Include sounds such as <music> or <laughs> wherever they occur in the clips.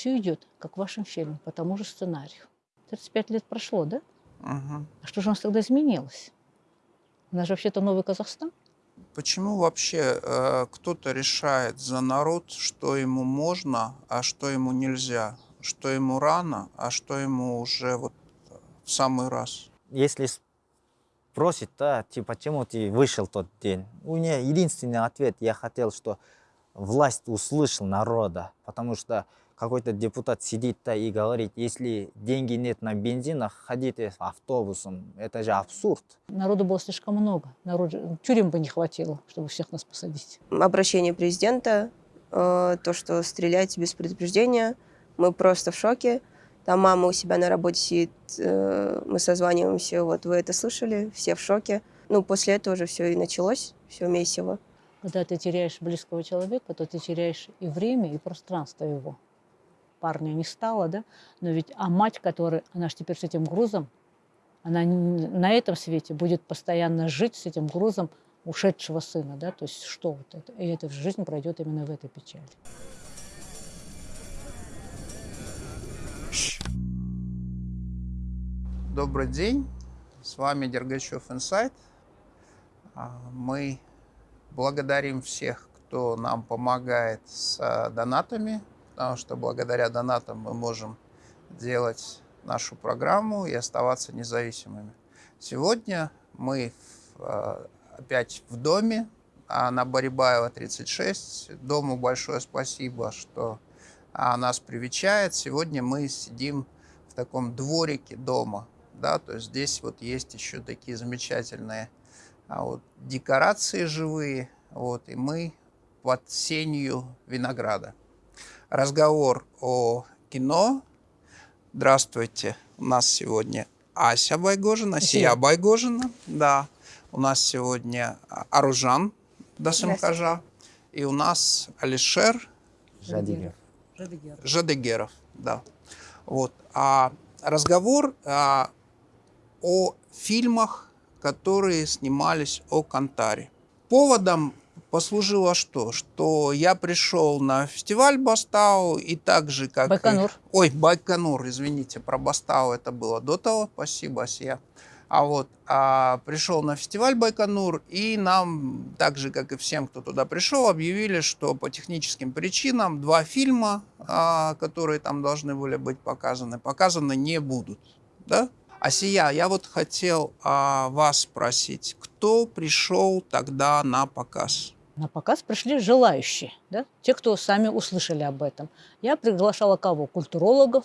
все идет, как в вашем фильме, по тому же сценарию. 35 лет прошло, да? Мгм. А что же у нас тогда изменилось? У нас же вообще-то новый Казахстан. Почему вообще э, кто-то решает за народ, что ему можно, а что ему нельзя? Что ему рано, а что ему уже вот в самый раз? Если спросит, да, типа, почему ты вышел тот день? У меня единственный ответ, я хотел, что власть услышал народа, потому что какой-то депутат сидит да и говорит, если деньги нет на бензин, ходите автобусом, это же абсурд. Народу было слишком много. Народ, тюрем бы не хватило, чтобы всех нас посадить. обращение президента, э, то, что стреляйте без предупреждения. Мы просто в шоке. Там мама у себя на работе сидит, э, мы созваниваемся, вот вы это слышали, все в шоке. Ну, после этого уже все и началось, все месиво. Когда ты теряешь близкого человека, то ты теряешь и время, и пространство его. Парня не стало, да? Но ведь, а мать, которая, она же теперь с этим грузом, она на этом свете будет постоянно жить с этим грузом ушедшего сына, да? То есть что вот это? И эта жизнь пройдет именно в этой печали. Добрый день, с вами Дергачев Инсайт. А, Мы благодарим всех, кто нам помогает с а, донатами, потому что благодаря донатам мы можем делать нашу программу и оставаться независимыми. Сегодня мы в, а, опять в доме а, на Барибаева 36. Дому большое спасибо, что нас привечает. Сегодня мы сидим в таком дворике дома, да, то есть здесь вот есть еще такие замечательные а, вот, декорации живые, вот, и мы под сенью винограда. Разговор о кино. Здравствуйте, у нас сегодня Ася Байгожина, Сия Асия. Байгожина, да. У нас сегодня Аружан Дасымхажа, и у нас Алишер Жадигер. Жадегеров, да. Вот. А разговор а, о фильмах, которые снимались о Кантаре. Поводом послужило что? Что я пришел на фестиваль Бастау, и так же, как... Байконур. Ой, Байконур, извините, про Бастау это было до того, спасибо, Асия. А вот а, пришел на фестиваль Байконур, и нам, так же, как и всем, кто туда пришел, объявили, что по техническим причинам два фильма, а, которые там должны были быть показаны, показаны не будут. Да? Асия, я вот хотел а, вас спросить, кто пришел тогда на показ? На показ пришли желающие, да? те, кто сами услышали об этом. Я приглашала кого? Культурологов,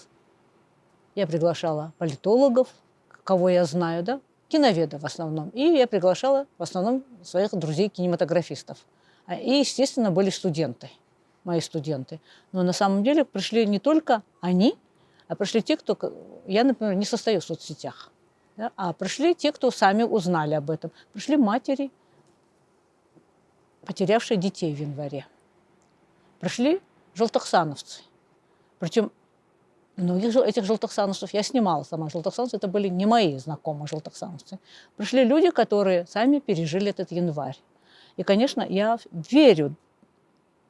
я приглашала политологов, кого я знаю, да? киноведов в основном. И я приглашала в основном своих друзей-кинематографистов. А, И, естественно, были студенты, мои студенты. Но на самом деле пришли не только они, а пришли те, кто... Я, например, не состою в соцсетях. да, А пришли те, кто сами узнали об этом. Пришли матери, потерявшие детей в январе. Пришли желтохсановцы. Причем многих жел- этих желтохсановцев я снимала сама. Желтохсановцы это были не мои знакомые желтохсановцы. Пришли люди, которые сами пережили этот январь. И, конечно, я верю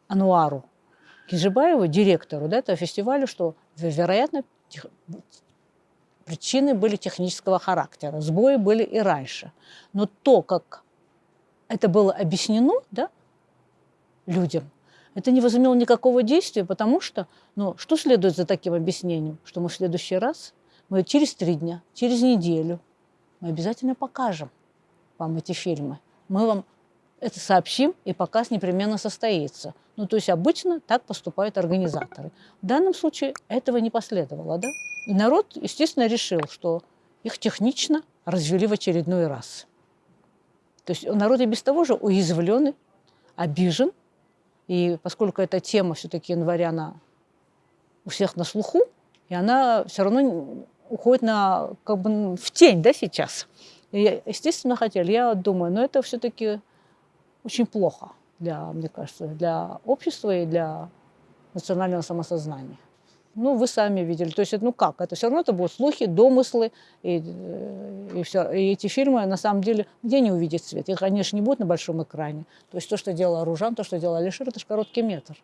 Ануару Кижибаеву, директору да, этого фестиваля, что, ве- вероятно, тех- причины были технического характера. Сбои были и раньше. Но то, как это было объяснено да, людям, это не возымело никакого действия, потому что, ну, что следует за таким объяснением? Что мы в следующий раз, мы через три дня, через неделю, мы обязательно покажем вам эти фильмы. Мы вам это сообщим, и показ непременно состоится. Ну, то есть обычно так поступают организаторы. В данном случае этого не последовало, да? И народ, естественно, решил, что их технично развели в очередной раз. То есть народ и без того же уязвлен, обижен. И поскольку эта тема все-таки января, она у всех на слуху, и она все равно уходит на, как бы в тень да, сейчас. И, естественно, хотели. Я думаю, но это все-таки очень плохо, для, мне кажется, для общества и для национального самосознания. Ну, вы сами видели. То есть, ну как, это все равно это будут слухи, домыслы, и, э, и, все. и эти фильмы, на самом деле, где не увидят свет? Их, конечно, не будет на большом экране. То есть то, что делал Ружан, то, что делал Алишер, это же короткий метр.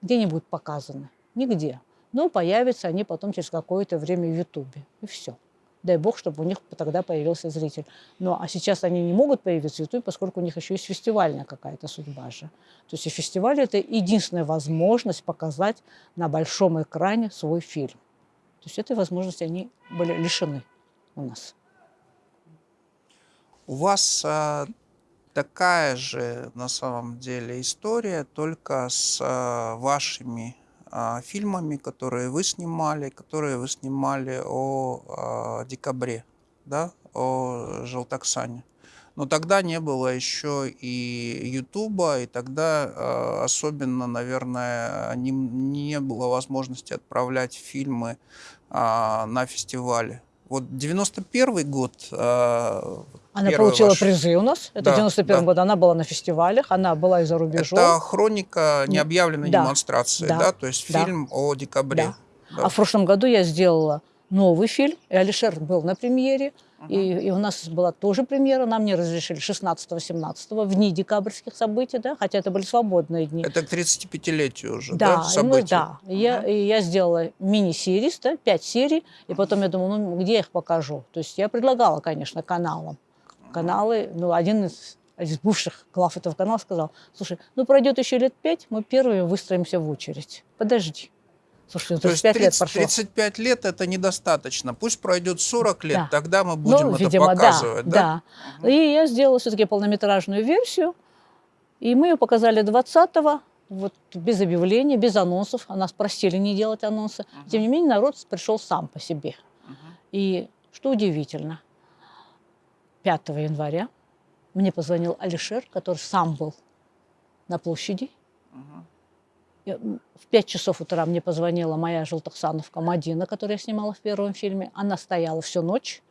Где они будут показаны? Нигде. Но появятся они потом через какое-то время в Ютубе. И все. Дай бог, чтобы у них тогда появился зритель. Ну, а сейчас они не могут появиться в Ютубе, поскольку у них еще есть фестивальная какая-то судьба же. То есть и фестиваль – это единственная возможность показать на большом экране свой фильм. То есть этой возможности они были лишены у нас. У вас а, такая же на самом деле история, только с а, вашими фильмами, которые вы снимали, которые вы снимали о а, декабре, да, о Желтоксане. Но тогда не было еще и Ютуба, и тогда а, особенно, наверное, не, не было возможности отправлять фильмы а, на фестивали. Вот 91 год а, Она Первый получила ваш- призы у нас. Это Да, в 91 да. году. Она была на фестивалях, она была и за рубежом. Это хроника необъявленной Да, демонстрации, да, да, то есть да. фильм о декабре. Да. Да. А в прошлом году я сделала новый фильм, и Алишер был на премьере, и, и у нас была тоже премьера, нам не разрешили 16-17 в дни декабрьских событий, да, хотя это были свободные дни. Это к 35-летию уже, да, Да, мы, событий? да. И Я, и я сделала мини-серии, да, пять серий, и потом я думала, ну где я их покажу? То есть я предлагала, конечно, каналам. Каналы, ну один из, из бывших глав этого канала сказал, слушай, ну пройдет еще лет пять, мы первыми выстроимся в очередь. Подожди. Слушай, ну, То есть 35 лет 30 прошло. 35 лет это недостаточно. Пусть пройдет 40 лет, Да. тогда мы будем ну, это видимо, показывать. да, да. И я сделала все-таки полнометражную версию, и мы ее показали 20-го, вот без объявления, без анонсов. А нас просили не делать анонсы. Тем не менее, народ пришел сам по себе. И что удивительно, 5 января мне позвонил Алишер, который сам был на площади. В 5 часов утра мне позвонила моя желтоксановка Мадина, которую я снимала в первом фильме. Она стояла всю ночь.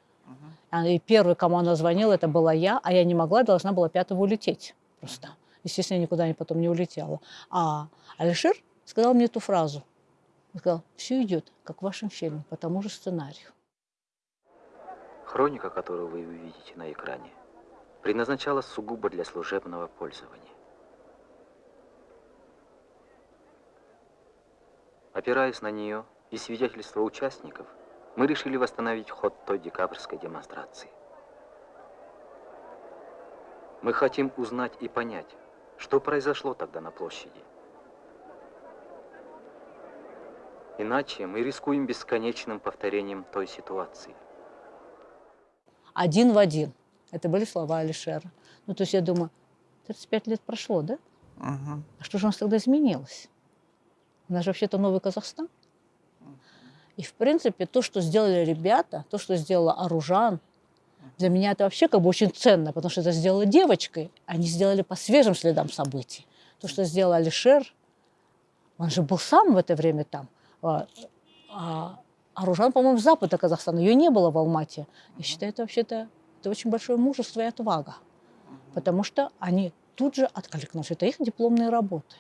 А, И первый, кому она звонила, это была я, а я не могла, должна была пятого улететь просто. Естественно, я никуда потом не улетела. А Алишер сказал мне эту фразу. Он сказал, все идет, как в вашем фильме, по тому же сценарию. Хроника, которую вы увидите на экране, предназначалась сугубо для служебного пользования. Опираясь на нее и свидетельства участников, мы решили восстановить ход той декабрьской демонстрации. Мы хотим узнать и понять, что произошло тогда на площади. Иначе мы рискуем бесконечным повторением той ситуации. Один в один. Это были слова Алишера. Ну, то есть я думаю, 35 лет прошло, да? Мгм. А что же у нас тогда изменилось? У нас же вообще-то новый Казахстан. И, в принципе, то, что сделали ребята, то, что сделала Оружан, для меня это вообще как бы очень ценно, потому что это сделала девочкой. Они сделали по свежим следам событий. То, что сделал Алишер, он же был сам в это время там. А, а Оружан, по-моему, с запада Казахстана. Ее не было в Алмате. Я считаю, это вообще-то это очень большое мужество и отвага. Потому что они тут же откликнулись. Это их дипломные работы.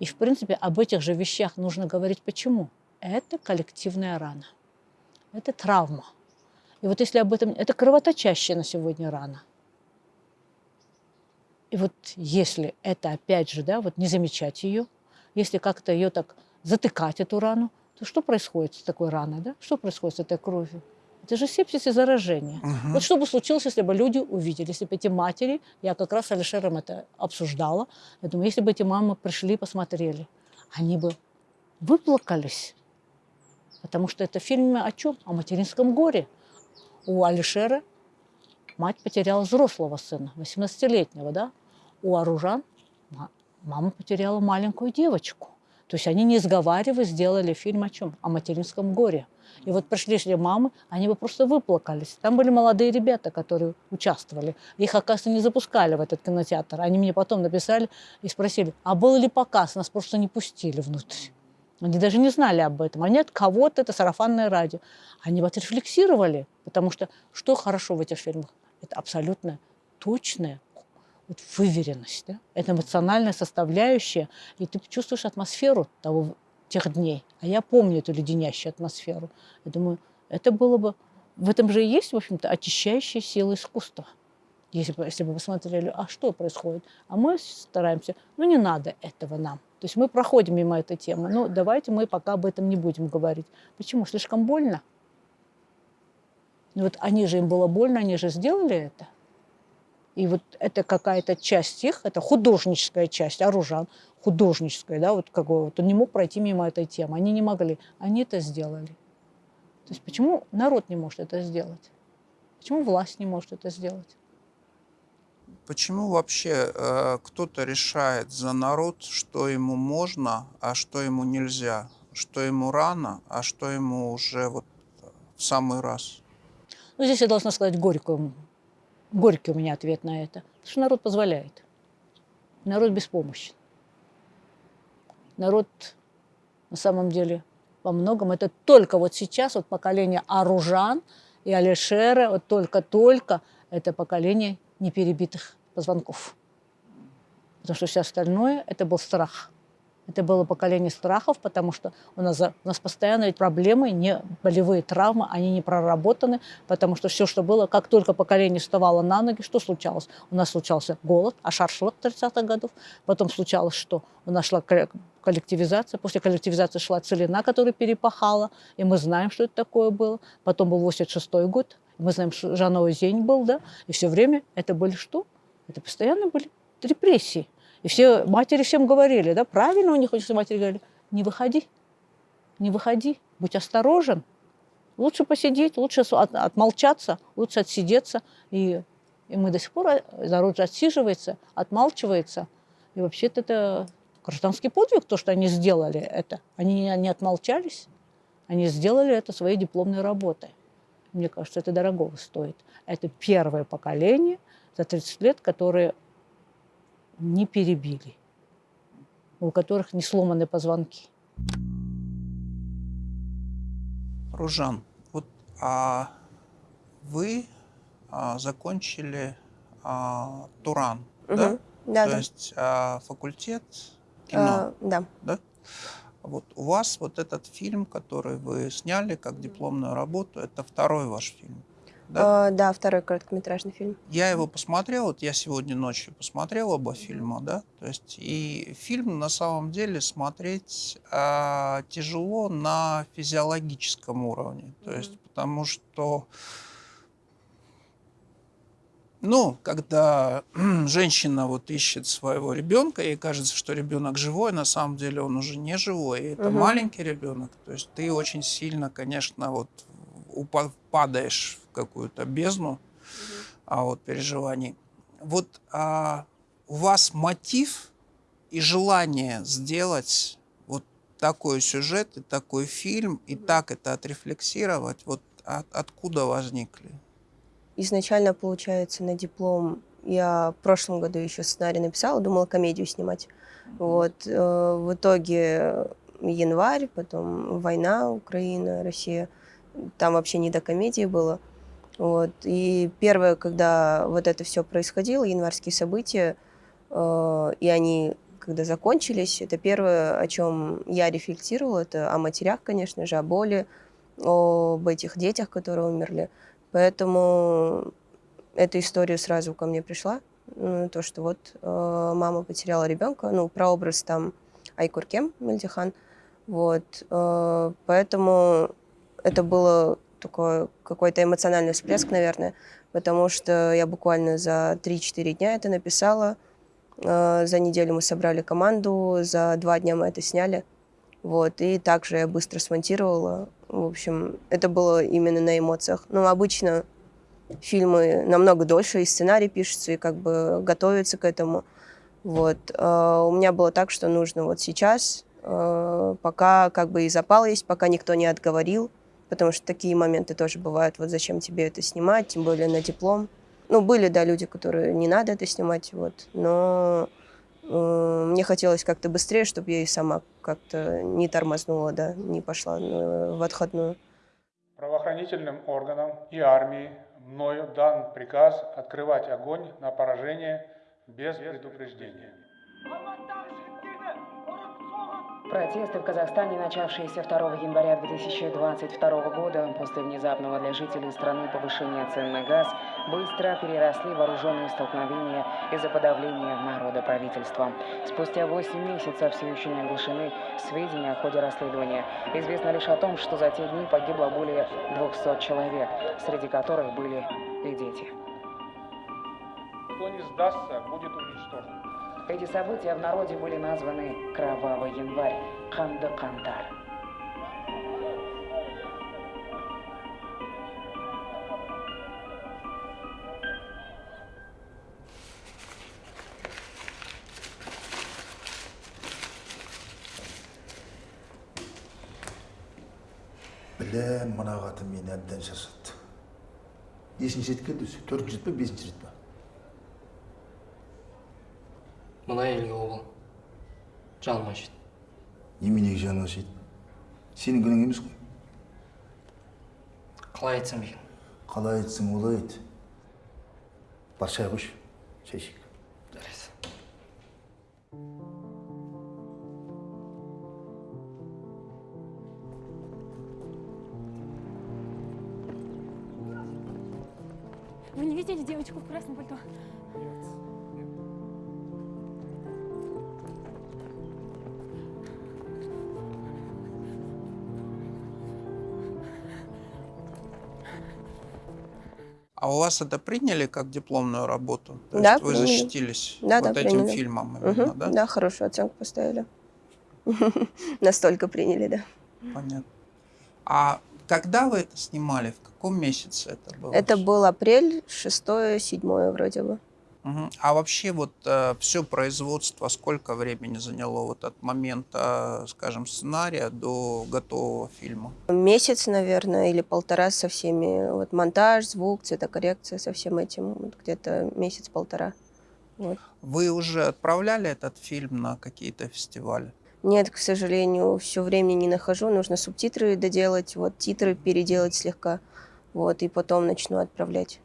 И, в принципе, об этих же вещах нужно говорить. Почему? Это коллективная рана. Это травма. И вот если об этом... Это кровоточащая на сегодня рана. И вот если это, опять же, да, вот не замечать ее, если как-то ее так затыкать, эту рану, то что происходит с такой раной, да? Что происходит с этой кровью? Это же сепсис и заражение. Мгм. Вот что бы случилось, если бы люди увидели, если бы эти матери, я как раз с Алишером это обсуждала, я думаю, если бы эти мамы пришли и посмотрели, они бы выплакались. Потому что это фильм о чем? О материнском горе. У Алишера мать потеряла взрослого сына, 18-летнего, да? У Оружан ма- мама потеряла маленькую девочку. То есть они, не сговариваясь, сделали фильм о чем? О материнском горе. И вот пришли ли мамы, они бы просто выплакались. Там были молодые ребята, которые участвовали. Их, оказывается, не запускали в этот кинотеатр. Они мне потом написали и спросили, а был ли показ? Нас просто не пустили внутрь. Они даже не знали об этом. Они от кого-то, это сарафанное радио. Они вот рефлексировали, потому что что хорошо в этих фильмах? Это абсолютно точная вот выверенность. Да? Это эмоциональная составляющая, и ты чувствуешь атмосферу того, тех дней. А я помню эту леденящую атмосферу. Я думаю, это было бы... В этом же и есть, в общем-то, очищающая сила искусства. Если бы, если бы вы а что происходит? А мы стараемся, ну не надо этого нам. То То есть мы проходим мимо этой темы. Ну, давайте мы пока об этом не будем говорить. Почему? Слишком больно. Ну, вот они же, им было больно, они же сделали это. И вот это какая-то часть их, это художническая часть, оружан, художническая, да, вот какой вот он не мог пройти мимо этой темы. Они не могли. Они это сделали. То есть почему народ не может это сделать? Почему власть не может это сделать? Почему вообще э, кто-то решает за народ, что ему можно, а что ему нельзя, что ему рано, а что ему уже вот в самый раз? Ну, здесь я должна сказать горькую, горький у меня ответ на это. Потому что народ позволяет. Народ беспомощен. Народ на самом деле во многом это только вот сейчас, вот поколение Аружан и Алишера, вот только-только это поколение неперебитых позвонков. Потому что все остальное – это был страх. Это было поколение страхов, потому что у нас, у нас постоянно ведь проблемы, не болевые травмы, они не проработаны, потому что все, что было, как только поколение вставало на ноги, что случалось? У нас случался голод, ашаршлык 30-х годов, потом случалось что? У нас шла коллективизация, после коллективизации шла целина, которая перепахала, и мы знаем, что это такое было. Потом был 86 год, мы знаем, что Жановый день был, да, и все время это были что? Это постоянно были репрессии. И все матери всем говорили, да, правильно у них очень матери говорили, не выходи, не выходи, будь осторожен. Лучше посидеть, лучше от, отмолчаться, лучше отсидеться. И, и мы до сих пор, э, народ отсиживается, отмалчивается. И вообще-то это гражданский подвиг, то, что они сделали это. Они не отмолчались, они сделали это своей дипломной работой. Мне кажется, это дорого стоит. Это первое поколение за 30 лет, которые не перебили, у которых не сломаны позвонки. Ружан, вот а вы а, закончили а, Туран, Угу. да? Да, То да. есть а, факультет кино, А, да. да? Вот у вас вот этот фильм, который вы сняли как дипломную работу, это второй ваш фильм. Да? А, да, второй короткометражный фильм. Я его посмотрел, вот я сегодня ночью посмотрел оба фильма, да, то есть и фильм на самом деле смотреть а, тяжело на физиологическом уровне, то есть потому что, ну, когда <clears throat> женщина вот ищет своего ребенка, ей кажется, что ребенок живой, на самом деле он уже не живой, и это Мгм. маленький ребенок, то есть ты очень сильно, конечно, вот упа- падаешь в какую-то бездну а, вот, переживаний. Вот а, у вас мотив и желание сделать вот такой сюжет и такой фильм, и так это отрефлексировать, вот от- откуда возникли? Изначально, получается, на диплом я в прошлом году еще сценарий написала, думала комедию снимать. Вот. э, В итоге январь, потом война, Украина, Россия. Там вообще не до комедии было. Вот. И первое, когда вот это все происходило, январские события, э, и они когда закончились, это первое, о чем я рефлексировала, это о матерях, конечно же, о боли, об этих детях, которые умерли. Поэтому эта история сразу ко мне пришла. Ну, То, что вот э, мама потеряла ребенка, ну, прообраз там Айкуркем Мельдихан. Вот. э, Поэтому это было такой какой-то эмоциональный всплеск, наверное, потому что я буквально за 3-4 дня это написала. Э, За неделю мы собрали команду, за два дня мы это сняли. Вот, и также я быстро смонтировала. В общем, это было именно на эмоциях. Ну, обычно фильмы намного дольше, и сценарий пишется, и как бы готовится к этому. Вот. А У меня было так, что нужно вот сейчас, э, пока как бы и запал есть, пока никто не отговорил, потому что такие моменты тоже бывают. Вот зачем тебе это снимать, тем более на диплом. Ну, были, да, люди, которые не надо это снимать, вот, но э, мне хотелось как-то быстрее, чтобы я и сама как-то не тормознула, да, не пошла э, в отходную. Правоохранительным органам и армии мною дан приказ открывать огонь на поражение без предупреждения. Протесты в Казахстане, начавшиеся 2 января 2022 года после внезапного для жителей страны повышения цен на газ, быстро переросли вооруженные столкновения из-за подавления народа правительством. Спустя 8 месяцев все еще не оглашены сведения о ходе расследования. Известно лишь о том, что за те дни погибло более 200 человек, среди которых были и дети. Кто не сдастся, будет уничтожен. Эти события в народе были названы «Кровавый январь» Канды Кантар. білем мына қатын мені әбден шаршатты нешінші рет келді өзі төртінші рет па бесінші рет па мына елге обал жаным ашиды неменеге жаны ашиды сенің күнәң емес қой. Қалай айтсам екен? Қалай айтсаң олай айт. Бар шай қойшы шай ішейік жарайсың. Вы не видели девочку в красном пальто? А у вас это приняли как дипломную работу? То Да, есть вы приняли. защитились Да, вот да, этим приняли. фильмом именно, Мгм, да? Да, хорошую оценку поставили. <laughs> Настолько приняли, да. Понятно. А когда вы это снимали? В каком месяце это было? Это был апрель, 6-7 вроде бы. Мгм. А вообще вот все производство сколько времени заняло вот от момента, скажем, сценария до готового фильма? Месяц, наверное, или полтора со всеми. Вот монтаж, звук, цветокоррекция, со всем этим. Вот где-то месяц-полтора. Вот. Вы уже отправляли этот фильм на какие-то фестивали? Нет, к сожалению, все времени не нахожу. Нужно субтитры доделать, вот титры переделать слегка. Вот, и потом начну отправлять.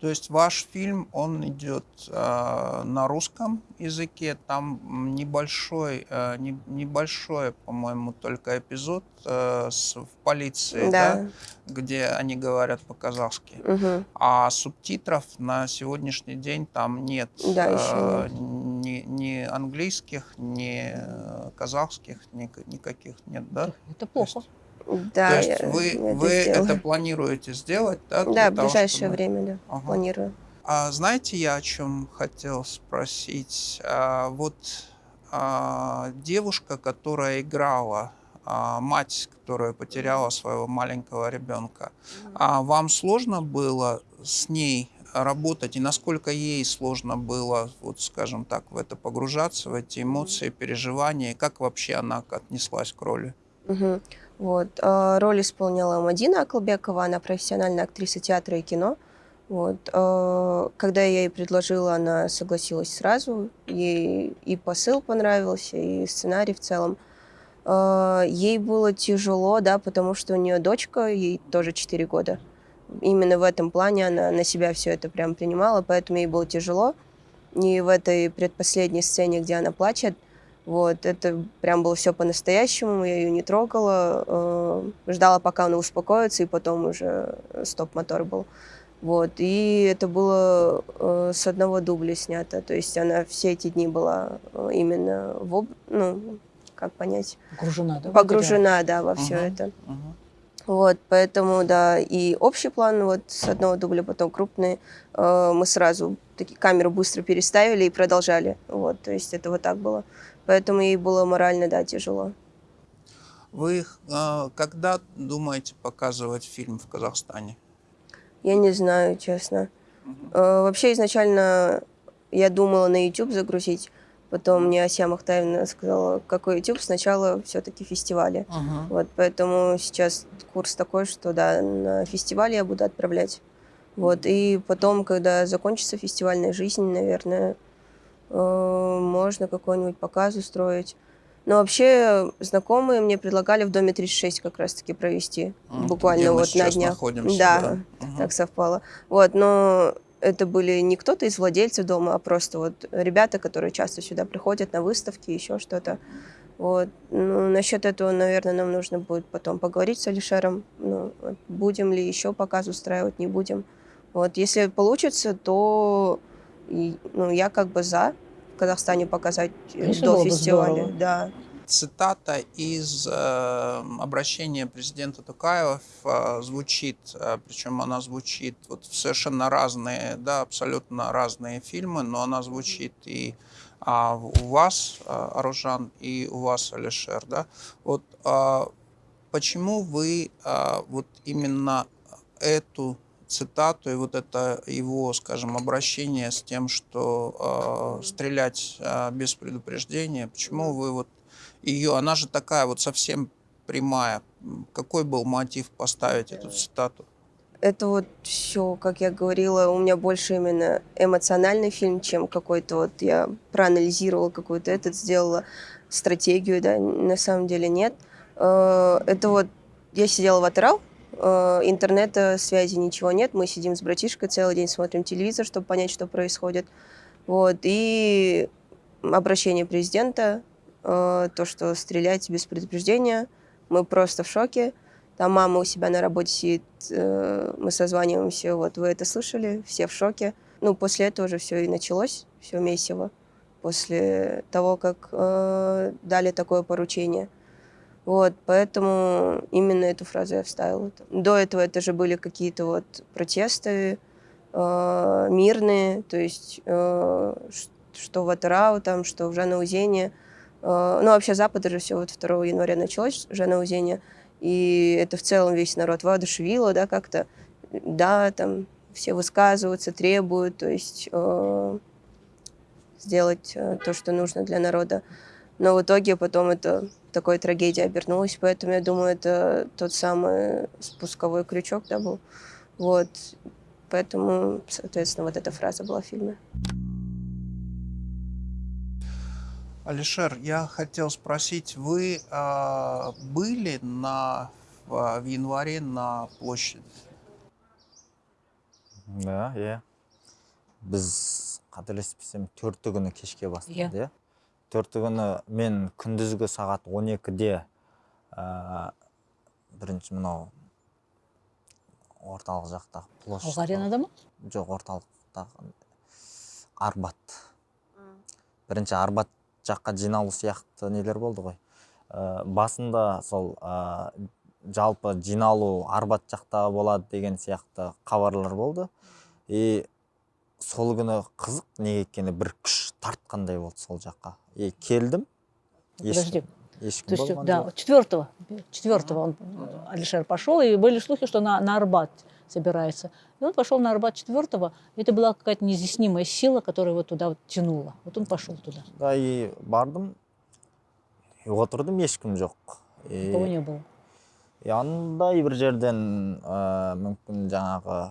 То есть ваш фильм, он идет э, на русском языке, там небольшой, э, не- небольшой, по-моему, только эпизод э, с, в полиции, да. Да. где они говорят по-казахски. Мгм. А субтитров на сегодняшний день там нет. Да, еще э, нет. Ни, ни английских, ни э, казахских, ни, никаких нет, да? Это плохо. Да, То есть я- вы, я вы это это планируете сделать, да? Да, в того, ближайшее чтобы- время, да, Ага. планирую. А знаете, я о чем хотел спросить? А, вот а, девушка, которая играла, а, мать, которая потеряла своего маленького ребенка, а вам сложно было с ней работать, и насколько ей сложно было, вот скажем так, в это погружаться, в эти эмоции, переживания, и как вообще она отнеслась к роли? Мгм. Вот. э, Роль исполняла Мадина Аклбекова, она профессиональная актриса театра и кино. Вот. э, Когда я ей предложила, она согласилась сразу. Ей и посыл понравился, и сценарий в целом. Э, Ей было тяжело, да, потому что у нее дочка, ей тоже 4 года. Именно в этом плане она на себя все это прям принимала, поэтому ей было тяжело. И в этой предпоследней сцене, где она плачет, вот, это прям было все по-настоящему, я ее не трогала, э, ждала, пока она успокоится, и потом уже стоп-мотор был. Вот, и это было э, с одного дубля снято, то есть она все эти дни была э, именно в, об- ну, как понять, Погружена, да? погружена, да, во все Мгм. это. Мгм. Вот, поэтому, да, и общий план вот с одного дубля, потом крупный, э, мы сразу таки камеру быстро переставили и продолжали, вот, то есть это вот так было. Поэтому ей было морально, да, тяжело. Вы э, когда думаете показывать фильм в Казахстане? Я не знаю, честно. Э, Вообще изначально я думала на YouTube загрузить, потом мне Ася Махтаевна сказала, какой YouTube, сначала все-таки фестивали. Мгм. Вот, поэтому сейчас курс такой, что да, на фестивале я буду отправлять. Вот, и потом, когда закончится фестивальная жизнь, наверное, можно какой-нибудь показ устроить. Но вообще знакомые мне предлагали в доме 36 как раз-таки провести. М, буквально вот на днях. находимся, да, да. Мгм. так совпало. Вот, но это были не кто-то из владельцев дома, а просто вот ребята, которые часто сюда приходят на выставки, еще что-то. Вот. Ну, насчет этого, наверное, нам нужно будет потом поговорить с Алишером. Ну, будем ли еще показ устраивать, не будем. Вот. Если получится, то и, ну, я как бы за в Казахстане показать э, Конечно, до фестиваля. здорово. Да. Цитата из э, обращения президента Тукаева э, звучит, э, причем она звучит вот в совершенно разные, да, абсолютно разные фильмы, но она звучит и а, у вас, а, Аружан, и у вас, Алишер, да. Вот а, почему вы а, вот именно эту цитату и вот это его, скажем, обращение с тем, что э, стрелять э, без предупреждения, почему вы вот ее, она же такая вот совсем прямая. Какой был мотив поставить эту цитату? Это вот все, как я говорила, у меня больше именно эмоциональный фильм, чем какой-то вот я проанализировала какой-то этот, сделала стратегию, да, на самом деле нет. Э, Это вот я сидела в Атырау, э, интернета, связи ничего нет, мы сидим с братишкой целый день, смотрим телевизор, чтобы понять, что происходит. Вот, и обращение президента, э, то, что стреляйте без предупреждения, мы просто в шоке. Там мама у себя на работе сидит, э, мы созваниваемся, вот вы это слышали, все в шоке. Ну, после этого уже все и началось, все месиво, после того, как э, дали такое поручение. Вот, поэтому именно эту фразу я вставила. До этого это же были какие-то вот протесты э, мирные, то есть э, что в Атырау, там, что в Жанаузене. Э, ну, вообще Запад же все вот 2 января началось, Жанаузене, и это в целом весь народ воодушевило, да, как-то, да, там все высказываются, требуют, то есть э, сделать э, то, что нужно для народа. Но в итоге потом это такой трагедией обернулось, поэтому я думаю, это тот самый спусковой крючок, да, был. Вот, поэтому, соответственно, вот эта фраза была в фильме. Алишер, я хотел спросить, вы а, были на, в, в январе на площади? да иә біз қателеспесем төрті күні кешке бастады иә төрті күні мен күндізгі сағат 12-де ә, бірінші мынау орталық жақтағы площадь Алға аренада ма? жоқ орталықтағы арбат. Бірінші арбат жаққа жиналу сияқты нелер болды ғой. Ә, басында сол ә, жалпы жиналу арбат жақта болады деген сияқты хабарлар болды. И сол күні қызық неге екені бір күш тартқандай болды сол жаққа и келдім Подожди. ешкім То есть, да, четвертого, четвертого он, Алишер пошел, и были слухи, что на, на Арбат собирается. И он пошел на Арбат четвертого. Это была какая-то неизъяснимая сила, которая его туда вот тянула. Вот он пошел туда. да и бардым и отырдым ешкім жоқ и Никого не было. и андай бір жерден ә, мүмкін жаңағы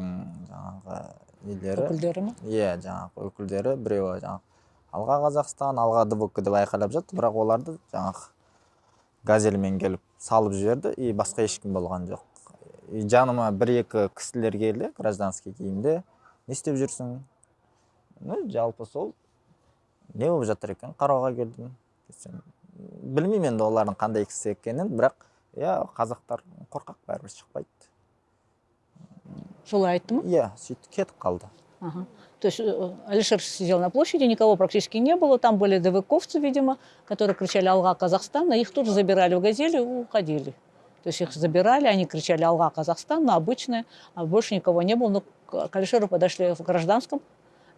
Әблязовтың жаңағы нелері? Өкілдері ма? иә жаңағы өкілдері біреуі жаңағы алға қазақстан алға дбк деп айқайлап жатты. Бірақ оларды жаңағы газельмен келіп салып жіберді и басқа ешкім болған жоқ. И жаныма бір екі кісілер келді гражданский киімде не істеп жүрсің? Ну жалпы сол не болып жатыр екен? Қарауға келдім. Десем білмеймін енді олардың қандай кісі екенін бірақ иә қазақтар қорқақ бәрібір шықпайды. Солай айтты ма? иә сөйтіп кетіп қалды Ага. То есть э, Алишер сидел на площади, никого практически не было. Там были ДВКовцы, видимо, которые кричали «Алга Казахстана». Их тут же забирали в «Газели» и уходили. То есть их забирали, они кричали «Алга Казахстан», но обычные, а больше никого не было. Но к Алишеру подошли в гражданском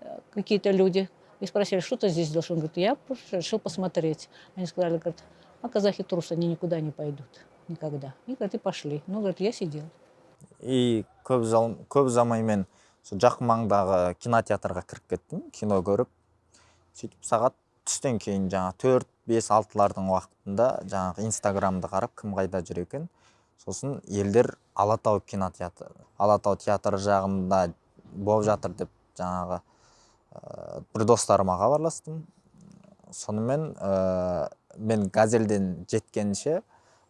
э, какие-то люди и спросили, что ты здесь делаешь? Он говорит, я решил посмотреть. Они сказали, говорят, а казахи трусы, они никуда не пойдут. Никогда. И, говорит, и пошли. Ну, говорит, я сидел. И көп, жал, көп ұзамай мен сол жақын маңдағы кинотеатрға кіріп кеттім кино көріп. Сөйтіп сағат түстен кейін жаңа төрт бес алтылардың уақытында жаңағы инстаграмды қарап кім қайда жүр екен сосын елдер алатау кинотеатры алатау театры жағында болып жатыр деп жаңағы ә, бір достарыма хабарластым. Сонымен ә, мен газельден жеткенше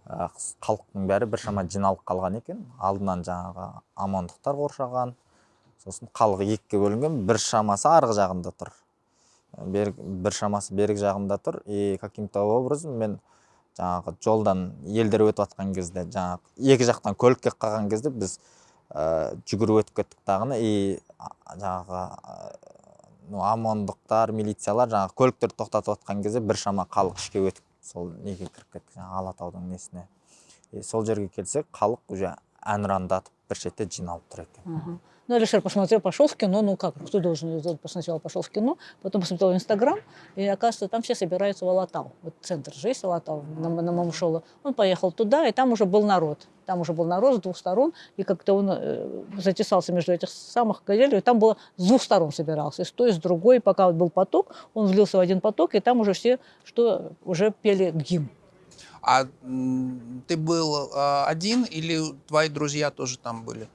халықтың бәрі біршама жиналып қалған екен. Алдынан жаңағы амандықтар қоршаған сосын халық екіге бөлінген бір шамасы арғы жағында тұр. Берік бір шамасы берік жағымда тұр. И каким-то образом мен жаңағы жолдан елдер өтіп жатқан кезде жаңағы екі жақтан көлік келіп қалған кезде біз ә, жүгіріп өтіп кеттік дағыны и жаңағы ә, ну омондықтар милициялар жаңағы көліктерді тоқтатып жатқан кезде біршама халық ішке өтіп сол неге кіріп жаңағы алатаудың несіне сол жерге келсек халық уже әнұрандатып бір шетте жиналып тұр екен. Ну, Алишер посмотрел, пошел в кино, ну как, кто должен, сделать? сначала пошел в кино, потом посмотрел Инстаграм, и оказывается, там все собираются в Алатау. Вот центр же есть Алатау, на, на Мамушола. Он поехал туда, и там уже был народ. Там уже был народ с двух сторон, и как-то он э, затесался между этих самых газелей, и там было с двух сторон собирался, и с той, и с другой, пока вот был поток, он влился в один поток, и там уже все, что уже пели гимн. А ты был а, один или твои друзья тоже там были?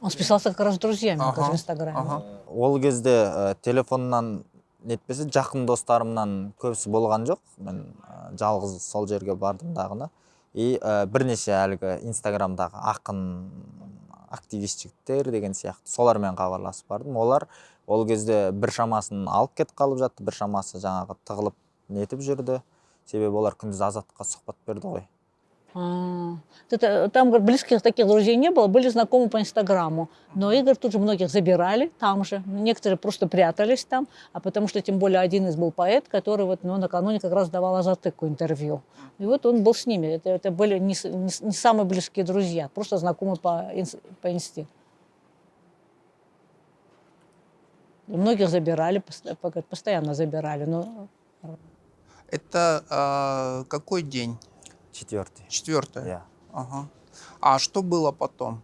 Он списался как раз с друзьями Ага, в Инстаграме. ага. ол кезде ә, телефоннан нетпесе жақын достарымнан көбісі болған жоқ. Мен ә, жалғыз сол жерге бардым дағыны и ә, бірнеше әлгі инстаграмдағы ақын активист жігіттер деген сияқты солармен хабарласып бардым. Олар ол кезде бір шамасын алып кетіп қалып жатты бір шамасы жаңағы тығылып нетіп жүрді. Себебі олар күндіз азаттыққа сұхбат берді ғой. А, это- Там, говорит, близких таких друзей не было, были знакомы по Инстаграму. Но Игорь тут же многих забирали там же. Некоторые просто прятались там, а потому что тем более один из был поэт, который вот, ну, накануне как раз давал Азатыку интервью. И вот он был с ними. Это, это были не, не не самые близкие друзья, просто знакомы по, по инсте. И многих забирали, постоянно забирали. Но Это а, какой день? Четвертый Четвертое? иә Ага. А что было потом?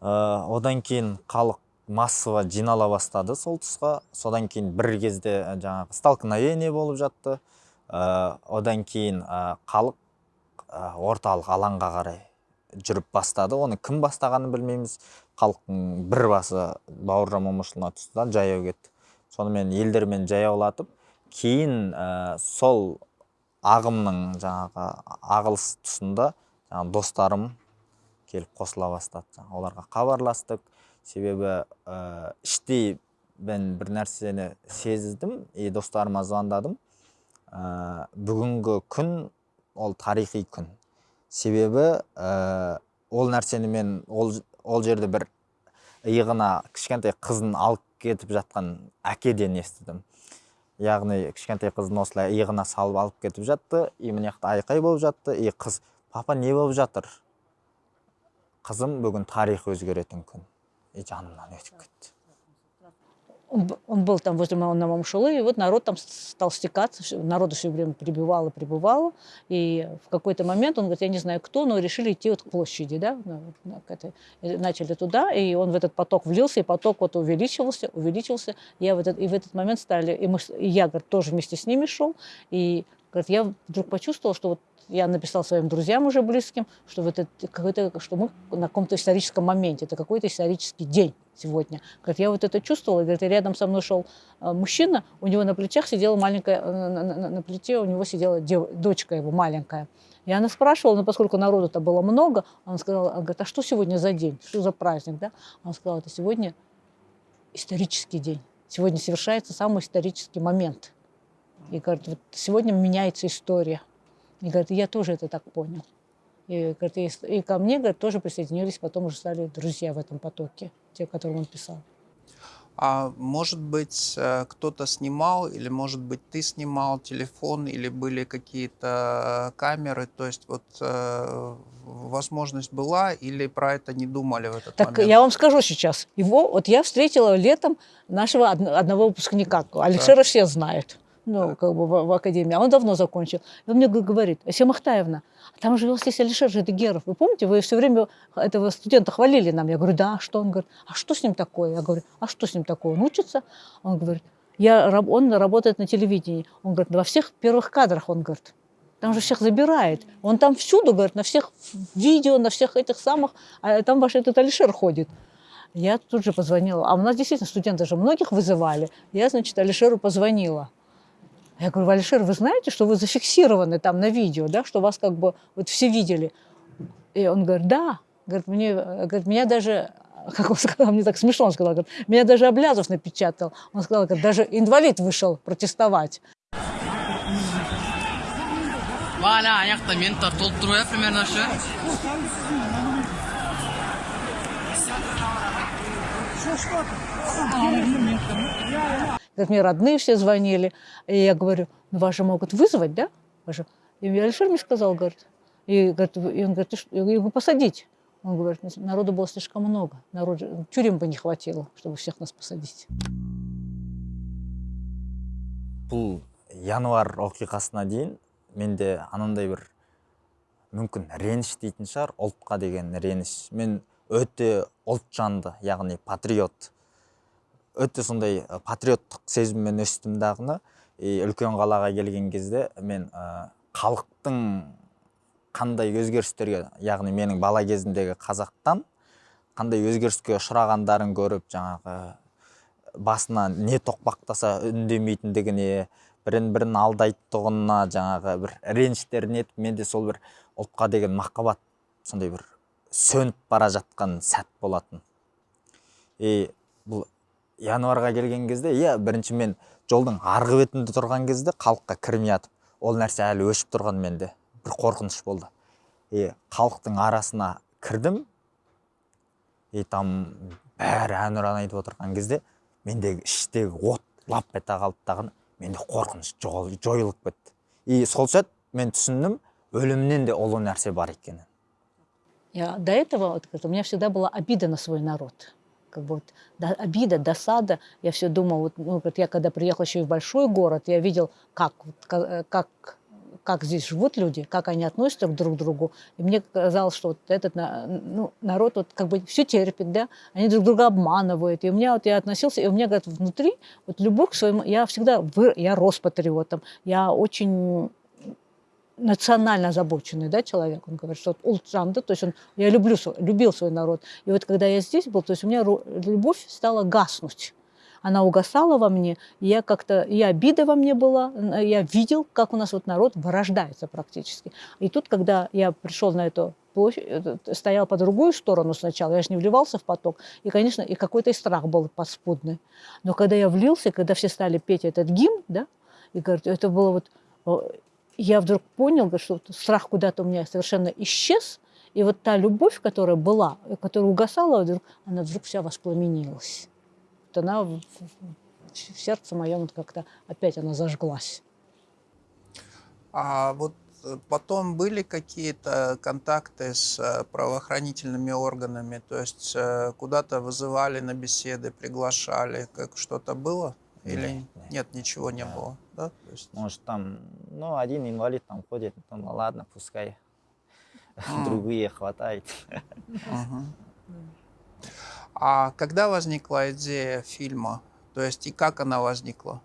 Ә, одан кейін халық массово жинала бастады сол тұсқа. Содан кейін бір кезде ә, жаңағы столкновение болып жатты. Ә, одан кейін халық ә, орталық алаңға қарай жүріп бастады. Оны кім бастағанын білмейміз. Халықтың бір басы бауыржан момышұлына түсті да жаяу кетті. Сонымен елдермен жаяулатып кейін ә, сол ағымның жаңағы ағылыс тұсында жаңағы достарым келіп қосыла бастады. Оларға хабарластық. Себебі ә, іштей мен бір нәрсені сездім и достарыма звондадым. Ә, бүгінгі күн ол тарихи күн. Себебі ә, ол нәрсені мен ол, ол жерде бір иығына кішкентай қызын алып кетіп жатқан әкеден естідім яғни кішкентай қызын осылай иығына салып алып кетіп жатты и мына жақта айқай болып жатты. И қыз папа не болып жатыр? Қызым бүгін тарих өзгеретін күн. И жанымнан өтіп кетті. Он, он был там возле Ма- на Мамшулы, и вот народ там стал стекаться, народу все время прибывало, прибывало, и в какой-то момент он говорит, я не знаю кто, но решили идти вот к площади, да, к этой. Начали туда, и он в этот поток влился, и поток вот увеличивался, увеличивался, я в этот, и в этот момент стали, и, мы, и я, говорит, тоже вместе с ними шел, и говорит, я вдруг почувствовал, что вот я написал своим друзьям уже близким, что, вот это какой-то, что мы на каком-то историческом моменте, это какой-то исторический день сегодня. Говорит, я вот это чувствовала, и, говорит, и рядом со мной шел э, мужчина, у него на плечах сидела маленькая, э, на, на- на- плече у него сидела дев- дочка его маленькая. И она спрашивала, но поскольку народу-то было много, он сказал, она говорит, а что сегодня за день, что за праздник, да? Он сказал, это сегодня исторический день, сегодня совершается самый исторический момент. И говорит, вот сегодня меняется история. И говорит, я тоже это так понял. И, говорит, и, и ко мне говорит, тоже присоединились, потом уже стали друзья в этом потоке, те, которым он писал. А может быть, э, кто-то снимал, или может быть, ты снимал телефон, или были какие-то камеры, то есть вот э, возможность была, или про это не думали в этот Так момент? я вам скажу сейчас. Его, вот я встретила летом нашего од- одного выпускника. Алишера все знают. Ну, как бы в, в академии. А он давно закончил. И он мне говорит, Ася Махтаевна, а там же здесь Алишер Жидегеров. Вы помните, вы все время этого студента хвалили нам. Я говорю, да, что? Он говорит, а что с ним такое? Я говорю, а что с ним такое? Он учится? Он говорит, я, он работает на телевидении. Он говорит, во всех первых кадрах, он говорит, там же всех забирает. Он там всюду, говорит, на всех видео, на всех этих самых, а там ваш этот Алишер ходит. Я тут же позвонила. А у нас действительно студенты же многих вызывали. Я, значит, Алишеру позвонила. Я говорю, Алишер, вы знаете, что вы зафиксированы там на видео, да, что вас как бы вот все видели? И он говорит, да. Говорит, мне, говорит, меня даже <laughs> как он сказал, мне так смешно, он сказал, говорит, меня даже Облязов напечатал. Он сказал, говорит, даже инвалид вышел протестовать. Валя, аяқта мені толып тұру иә примерно ше Как мне родные все звонили. И я говорю, ну вас же могут вызвать, да? Же- И Алишер мне сказал, говорит, и, говорит, и он говорит, я говорю, посадить. Он говорит, народу было слишком много, народ, тюрем бы не хватило, чтобы всех нас посадить. бұл январь оқиғасына дейін менде анандай бір мүмкін реніш дейтін шығар ұлтқа деген реніш мен өте ұлтжанды яғни патриот өте сондай патриоттық сезіммен өстім дағыны и үлкен қалаға келген кезде мен халықтың қандай өзгерістерге яғни менің бала кезімдегі қазақтан қандай өзгеріске ұшырағандарын көріп жаңағы басына не тоқпақтаса үндемейтіндігіне бірін бірін алдайтұғынына жаңағы бір реніштерін етіп менде сол бір ұлтқа деген махаббат сондай бір сөніп бара жатқан сәт болатын. И бұл январьға келген кезде иә бірінші мен жолдың арғы бетінде тұрған кезде халыққа кірмей жатып ол нәрсе әлі өшіп тұрған менде. Бір қорқыныш болды. И халықтың арасына кірдім. И там бәрі әнұран айтып отырған кезде мендегі іштегі от лап ете қалды дағы менде қорқыныш жойылып кетті. И сол сәт мен түсіндім өлімнен де ұлы нәрсе бар екенін. Я до этого вот, у меня всегда была обида на свой народ. Как бы вот, да, обида, досада. Я все думала, вот, ну, вот я когда приехала еще и в большой город, я видел, как, вот, ка- э, как, как здесь живут люди, как они относятся друг к другу. И мне казалось, что вот этот ну, народ вот как бы все терпит, да, они друг друга обманывают. И у меня вот я относился, и у меня говорит, внутри вот любовь к своему, я всегда, вы- я рос патриотом, я очень национально озабоченный да, человек, он говорит, что вот Ултжан, да, то есть он, я люблю, любил свой народ. И вот когда я здесь был, то есть у меня любовь стала гаснуть. Она угасала во мне, и я как-то, и обида во мне была, я видел, как у нас вот народ вырождается практически. И тут, когда я пришел на эту площадь, этот, стоял по другую сторону сначала, я же не вливался в поток, и, конечно, и какой-то и страх был подспудный. Но когда я влился, когда все стали петь этот гимн, да, и говорит, это было вот э, я вдруг понял, что страх куда-то у меня совершенно исчез, и вот та любовь, которая была, которая угасала, вдруг, она вдруг вся воспламенилась. Вот она в, сердце моем как-то опять она зажглась. А вот э, потом были какие-то контакты с э, правоохранительными органами? То есть э, куда-то вызывали на беседы, приглашали, как что-то было? Или Нет, нет, нет. ничего не Да. было? Да? Есть, может там ну один инвалид там ходит ну ладно пускай <laughs> другие хватает. А когда возникла идея фильма? То есть и как она возникла?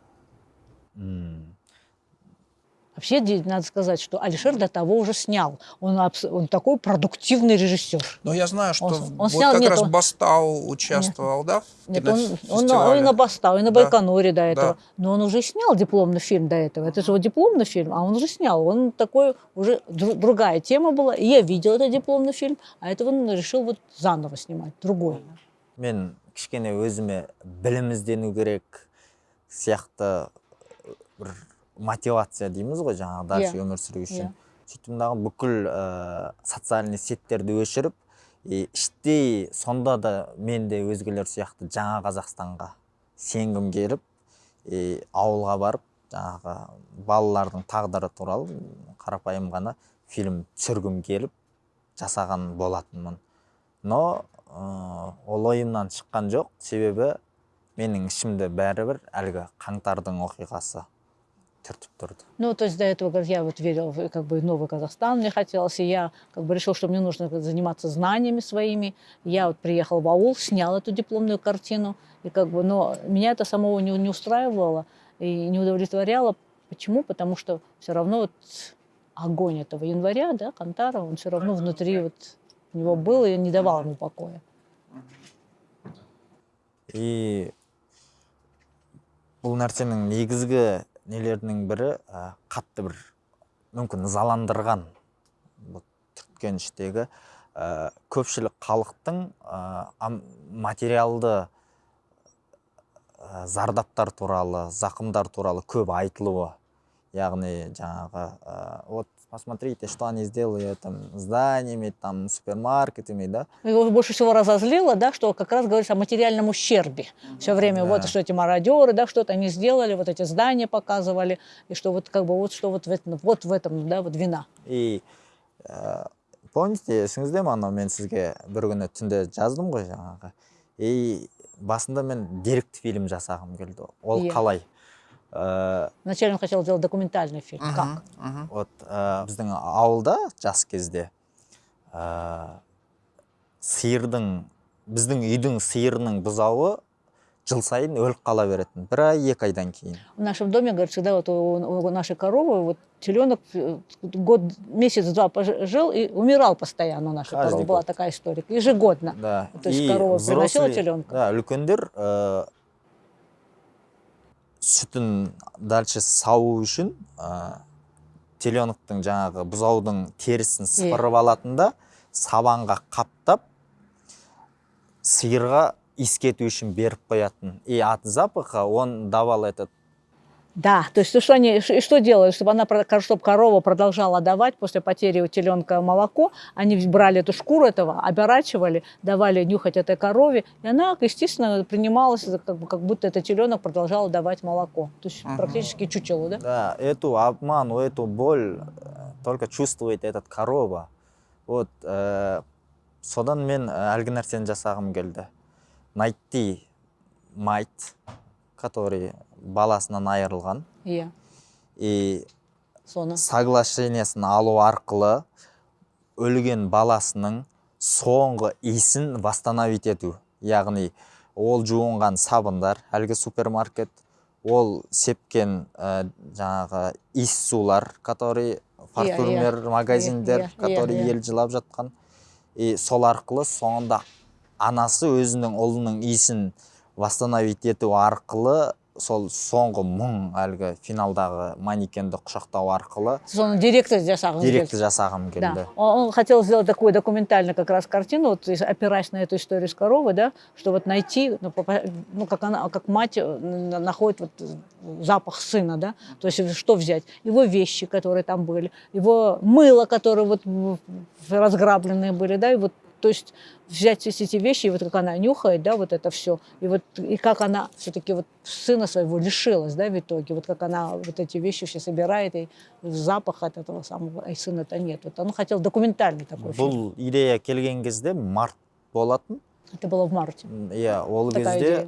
Вообще, де- надо сказать, что Алишер до того уже снял. Он, абс- он такой продуктивный режиссер. Но я знаю, что Он- в- он вот снял- как нет, раз он- Бастау участвовал, да? в Нет, он, он, на- кинофестивале? он и на Бастау, и на Да. Байконуре до этого. Да. Но он уже снял дипломный фильм до этого. Это же его дипломный фильм, а он уже снял. Он такой, уже дру- другая тема была. И я видел этот дипломный фильм, а это он решил вот заново снимать, другой. мен кішкене өзіме білім іздену керек сияқты бір мотивация дейміз ғой жаңағы дальше Иә, өмір сүру үшін. Иә. сөйтіп дағы бүкіл ә, социальный сеттерді өшіріп и іштей сонда да мен де өзгелер сияқты жаңа қазақстанға сенгім келіп и ауылға барып жаңағы балалардың тағдыры туралы қарапайым ғана фильм түсіргім келіп жасаған болатынмын. Но ә, ол ойымнан шыққан жоқ. Себебі менің ішімде бәрібір әлгі қаңтардың оқиғасы. түртіп тұрды Ну, то есть до этого, говорит, я вот верила в как бы новый Казахстан, мне хотелось, и я как бы решила, что мне нужно заниматься знаниями своими. Я вот приехала в аул, сняла эту дипломную картину, и как бы, но меня это самого не, не устраивало и не удовлетворяло. Почему? Потому что все равно вот огонь этого января, да, Кантара, он все равно внутри вот у него был и не давал ему покоя. и бұл нәрсенің негізгі нелерінің бірі ә, қатты бір мүмкін ызаландырған түрткен іштегі ә, көпшілік халықтың ә, материалды ә, зардаптар туралы зақымдар туралы көп айтылуы яғни жаңағы ә, вот посмотрите что они сделали там зданиями там супермаркетами да Его больше всего разозлило, да, что как раз говорится о материальном ущербе. Все время Да. вот что эти мародеры, да, что-то они сделали, вот эти здания показывали, и что вот как бы вот что вот в этом, вот в этом, да, вот вина. и ә, помните есіңізде ме анау мен сізге бір күні түнде жаздым ғой жаңағы и басында мен деректі фильм жасағым келді ол Иә. қалай Ә, Вначале он хотел сделать документальный фильм. Как? вот ә, біздің ауылда жас кезде ә, сиырдың біздің үйдің сиырының бұзауы жыл сайын өліп қала беретін бір ай екі айдан кейін В нашем доме, говорит, всегда вот у, у нашей коровы вот теленок э, год, месяц-два пож- жил и умирал постоянно у нашей Каждый коровы. Была такая история. Ежегодно. да То есть и корова приносила взрослый- теленка? да үлкендер ә, сүтін дальше сау үшін ә, теленоктың жаңағы бұзаудың терісін сыпырып алатын да сабанға қаптап сиырға иіскету үшін беріп қоятын. И от запаха он давал этот Да, то есть то, что они, ш- и что делают, чтобы она, чтобы корова продолжала давать после потери у теленка молоко, они брали эту шкуру этого, оборачивали, давали нюхать этой корове, и она, естественно, принималась, за как, бы, как будто этот теленок продолжал давать молоко. То есть Мгм. практически чучело, да? Да, эту обман, эту боль э, только чувствует этот корова. Вот, э, содан мен э, әлгі нәрсені жасағым келді. Найти майт, Который баласынан айырылған. Иә. И соны соглашениесін алу арқылы өлген баласының соңғы иісін восстановить ету яғни ол жуынған сабындар әлгі супермаркет ол сепкен ә, жаңағы иіс сулар который парфюмер иә, магазиндер иә, иә, который иә. елжілап жатқан и сол арқылы соңында анасы өзінің ұлының иісін восстановить ету арқылы сол соңғы мұң әлгі финалдағы манекенді құшақтау арқылы соны директор жасағыңыз директі келді. жасағым келді Да. Он, он хотел сделать такую документальную как раз картину, вот, если опираясь на эту историю с коровой, да, что вот найти, ну, попа- ну, как она, как мать э, н- находит вот э, запах сына, да, то есть что взять? Его вещи, которые там были, его мыло, которые вот в- в- разграбленные были, да, и вот то есть взять все эти вещи, и вот как она нюхает, да, вот это все, и вот и как она все-таки вот сына своего лишилась, да, в итоге, вот как она вот эти вещи все собирает, и запах от этого самого, а сына-то нет. Вот он хотел документальный такой фильм. бұл идея келген кезде март болатын Это было в марте. Иә ол кезде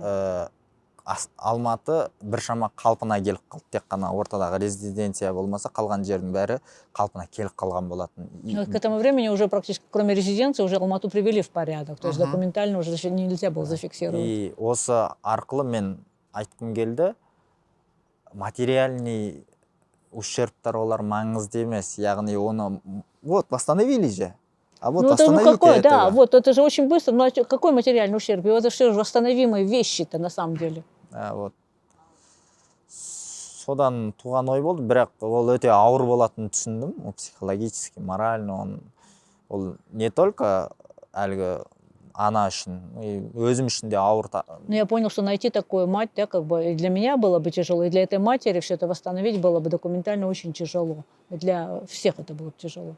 алматы біршама қалпына келіп қалды. Тек қана ортадағы резиденция болмаса қалған жердің бәрі қалпына келіп қалған болатын. К этому времени уже практически, кроме резиденции, уже Алмату привели в порядок. То есть документально уже нельзя было зафиксировать. и осы арқылы мен айтқым келді материальный ущербтар олар маңызды емес. Яғни оны вот восстановили же. а вот ну это ну остановите какой, да, этого. вот это же очень быстро. Ну а чё- какой материальный ущерб? И Это все же восстановимые вещи-то на самом деле. Ә, вот содан туған ой болды бірақ ол өте ауыр болатынын түсіндім ол психологически морально он ол не только әлгі ана үшін и өзім үшін де ауыр та- Но я понял, что найти такую мать, да, как бы и для меня было бы тяжело, и для этой матери все это восстановить было бы документально очень тяжело. И для всех это было бы тяжело.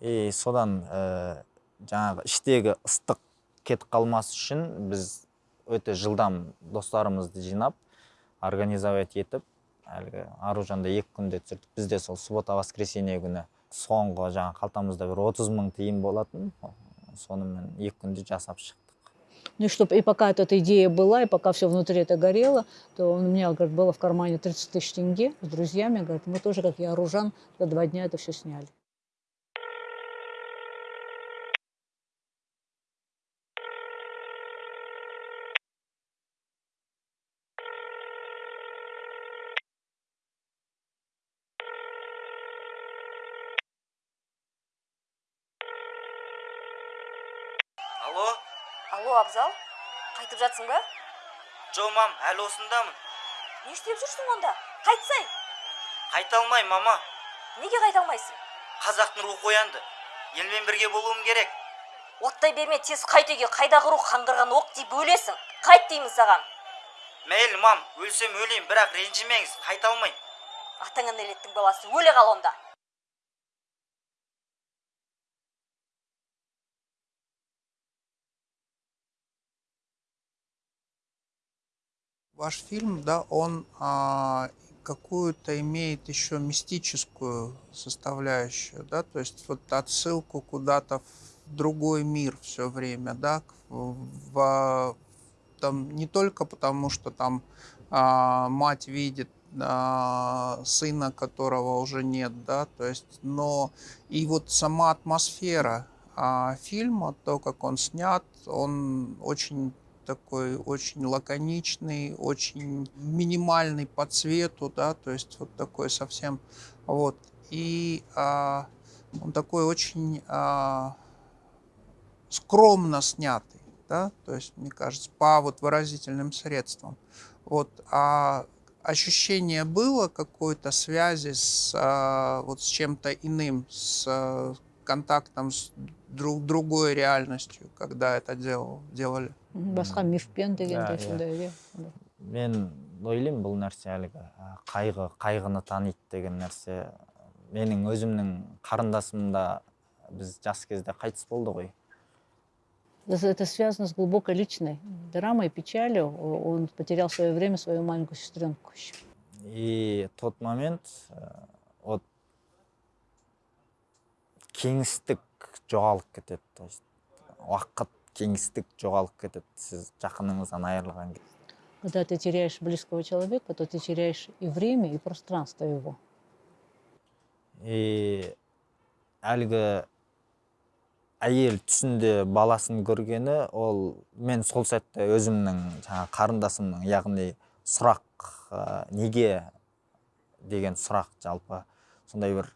и содан ә, жаңағы іштегі ыстық кетіп қалмас үшін біз өте жылдам достарымызды жинап организовать етіп әлгі аружанды екі күнде түсірдік. Бізде сол суббота воскресенье күні соңғы жаңағы қалтамызда бір отыз мың тиын болатын. Сонымен екі күнде жасап шықтық. Ну и чтобы и пока эта идея была, и пока все внутри это горело, то у меня, говорит, было в кармане 30 тысяч тенге с друзьями, говорит, мы тоже, как я, оружан, за два дня это все сняли. Алло? Алло абзал? Қайтып жатсың ба? Жо мам әлі осындамын. Не істеп жүрсің онда? Қайтсай! Қайта алмаймын мама. Неге қайта алмайсың? Қазақтың рухы оянды. Елмен бірге болуым керек. Оттай берме тез қайт үйге қайда құру қаңғырған оқ тиіп өлесің. Қайт деймін саған. Мейлі мам өлсем өлейін бірақ ренжімеңіз қайта алмаймын атаңа нәлеттің баласы өле қал онда. Ваш фильм, да, он а, какую-то имеет еще мистическую составляющую, да, то есть вот отсылку куда-то в другой мир все время, да, к- в, там не только потому, что там а, мать видит а, сына, которого уже нет, да, то есть, но и вот сама атмосфера а, фильма, то, как он снят, он очень такой очень лаконичный, очень минимальный по цвету, да, то есть вот такой совсем, вот. И а, он такой очень а, скромно снятый, да, то есть, мне кажется, по вот выразительным средствам. Вот, а ощущение было какой-то связи с а, вот с чем-то иным, с а, контактом с друг, другой реальностью, когда это делал, делали. Басқа мифпен дегендей иә. сондай иә мен ойлаймын бұл нәрсе әлгі қайғы қайғыны таниды деген нәрсе менің өзімнің қарындасым да біз жас кезде қайтыс болды ғой Это связано с глубокой личной драмой, печалью. Он потерял в свое время свою маленькую сестренку еще. и тот момент ә, вот кеңістік жоғалып кетеді то есть уақыт кеңістік жоғалып кетеді сіз жақыныңыздан айырылған кезде Когда ты теряешь близкого человека, то ты теряешь и время, и пространство его. и әлгі әйел түсінде баласын көргені ол мен сол сәтте өзімнің жаңа қарындасымның яғни сұрақ ә, неге деген сұрақ жалпы сондай бір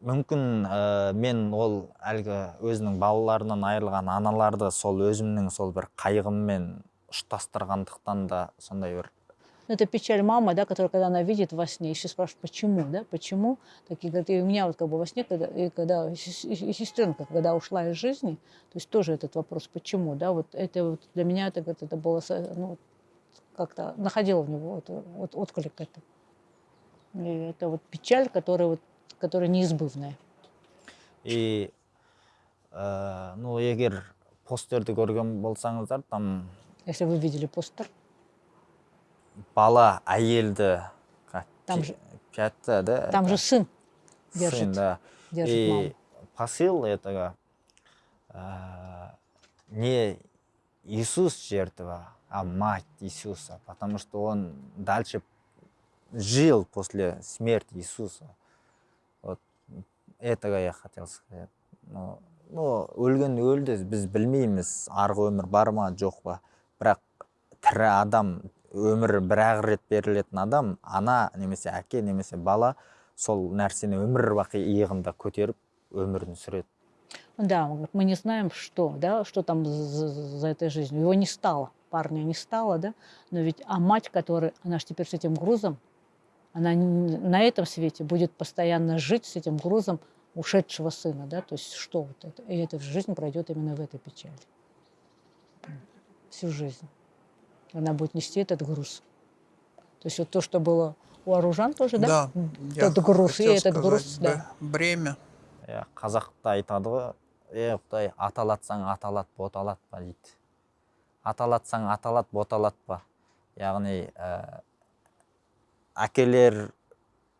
мүмкін ә, мен ол әлгі өзінің балаларынан айырылған аналарды сол өзімнің сол бір қайғыммен ұштастырғандықтан да сондай бір Ну, Это печаль мамы, да, которая, когда она видит во сне, еще спрашивает, почему, да, почему. Так и, говорит, и у меня вот как бы во сне, когда, и когда и сес- и сестренка, когда ушла из жизни, то есть тоже этот вопрос, почему, да, вот это вот для меня это, говорит, это было, ну, как-то находила в него вот, вот отклик это. И это вот печаль, которая вот, которая неизбывная. и ә, ну егер постерді көрген болсаңыздар там Если вы видели постер, бала әйелді Там же- пятта да там же сын сын, держит, да держит и маму. посыл этого э, не Иисус жертва, а мать Иисуса, потому что он дальше жил после смерти Иисуса. Этого я хотел сказать. Но, ну, өлген өлді, біз білмейміз. Арғы өмір бар ма? Жоқ па? Бірақ тірі адам өмірі бір ақ рет берілетін адам ана немесе әке немесе бала сол нәрсені өмір бақи иығында көтеріп өмірін сүреді. Да, мы не знаем, что, да, что там за, за этой жизнью. Его не стало, парня не стало, да, но ведь, а мать, которая, она же теперь с этим грузом, она на этом свете будет постоянно жить с этим грузом ушедшего сына, да, то есть что вот это, и эта жизнь пройдет именно в этой печали. Всю жизнь. Она будет нести этот груз. То есть вот то, что было у Оружан тоже, да? Я Тот груз и этот груз, сказать, да. б- Бремя. иә қазақта айтады ғой е құдай аталатсаң аталат боталатпа дейді аталатсаң аталат боталатпа яғни ә, әкелер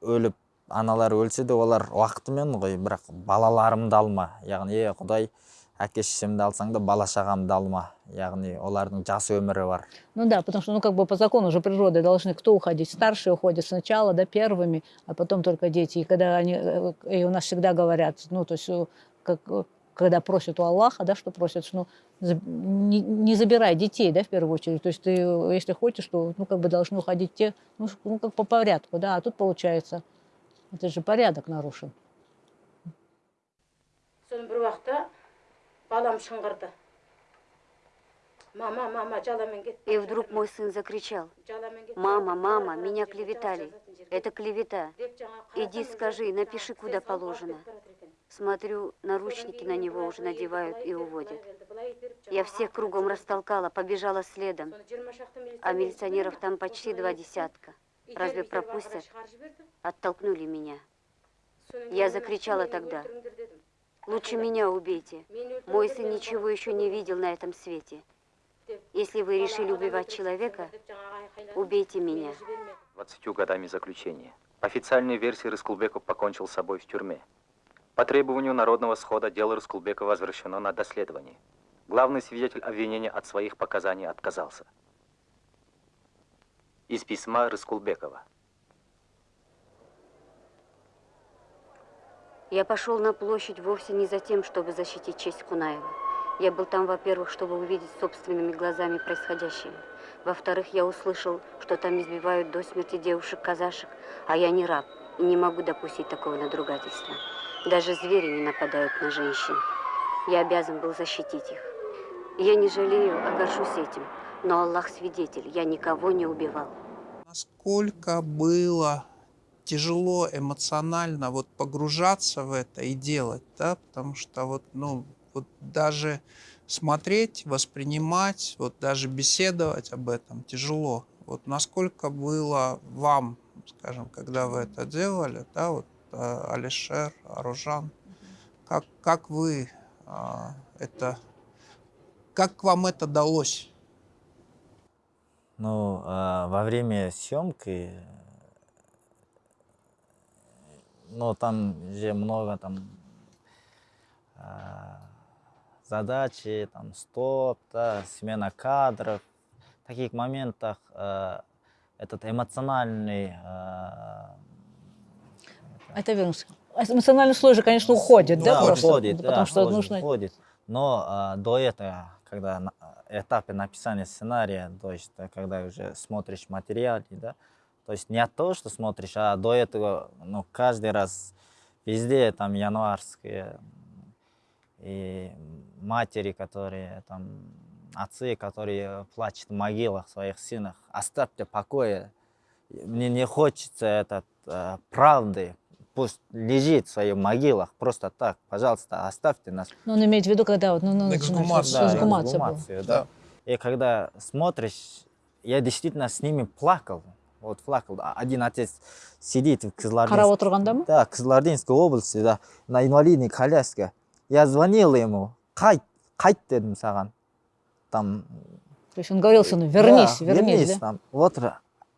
өліп аналар өлсе де олар уақытымен ғой бірақ балаларымды алма яғни е құдай әке шешемді алсаң да бала шағамды алма яғни олардың жас өмірі бар Ну да, потому что, ну, как бы по закону же природы должны кто уходить? Старшие уходят сначала, да, первыми, а потом только дети. И когда они, э, и у нас всегда говорят, ну, то есть, э, как, э, когда просят у Аллаха, да, что просят, что, ну, не, не забирай детей, да, в первую очередь. То есть ты, если хочешь, то, ну, как бы должны уходить те, ну, ну, как по порядку, да, а тут получается, это же порядок нарушен. И вдруг мой сын закричал, «Мама, мама, меня клеветали. Это клевета. Иди скажи, напиши, куда положено». Смотрю, наручники на него уже надевают и уводят. Я всех кругом растолкала, побежала следом. А милиционеров там почти два десятка. Разве пропустят? Оттолкнули меня. Я закричала тогда. Лучше меня убейте. Мой сын ничего еще не видел на этом свете. Если вы решили убивать человека, убейте меня. 20 годами заключения. По официальной версии Рыскулбеков покончил с собой в тюрьме. По требованию народного схода дело Рыскулбекова возвращено на доследование. Главный свидетель обвинения от своих показаний отказался. Из письма Рыскулбекова. Я пошел на площадь вовсе не за тем, чтобы защитить честь Кунаева. Я был там, во-первых, чтобы увидеть собственными глазами происходящее. Во-вторых, я услышал, что там избивают до смерти девушек-казашек, а я не раб и не могу допустить такого надругательства. Даже звери не нападают на женщин. Я обязан был защитить их. Я не жалею, а горжусь этим. Но Аллах свидетель, я никого не убивал. Насколько было тяжело эмоционально вот погружаться в это и делать, да, потому что вот, ну, вот даже смотреть, воспринимать, вот даже беседовать об этом тяжело. Вот насколько было вам, скажем, когда вы это делали, да, вот Алишер, Аружан, как, как вы а, это, как вам это далось? Ну, а, во время съемки, ну, там же много там а, задачи, там, стоп, да, смена кадров. В таких моментах а, этот эмоциональный а, Это верно. Эмоциональный слой же, конечно, уходит, да, просто? уходит, Потому да, что уходит, нужно... уходит. Но а, до этого, когда на этапе написания сценария, то есть э, когда уже смотришь материал, да, то есть не того, что смотришь, а до этого, ну, каждый раз везде там январские и матери, которые там, отцы, которые плачут в могилах своих сынах, оставьте покоя, мне не хочется этот э, правды, пусть лежит в своих могилах, просто так, пожалуйста, оставьте нас. Ну, он имеет в виду, когда вот, ну, ну, Эксгумация. Да, эксгумация была. эксгумацию, да. И когда смотришь, я действительно с ними плакал. Вот плакал. А Один отец сидит в Кызылординске. Қарап отырғанда ма? Да, Кызылординской области, да, на инвалидной коляске. Я звонил ему, қайт, қайт дедім саған. Там То есть он говорил сыну, вернись, да, вернись, да? Там. Вот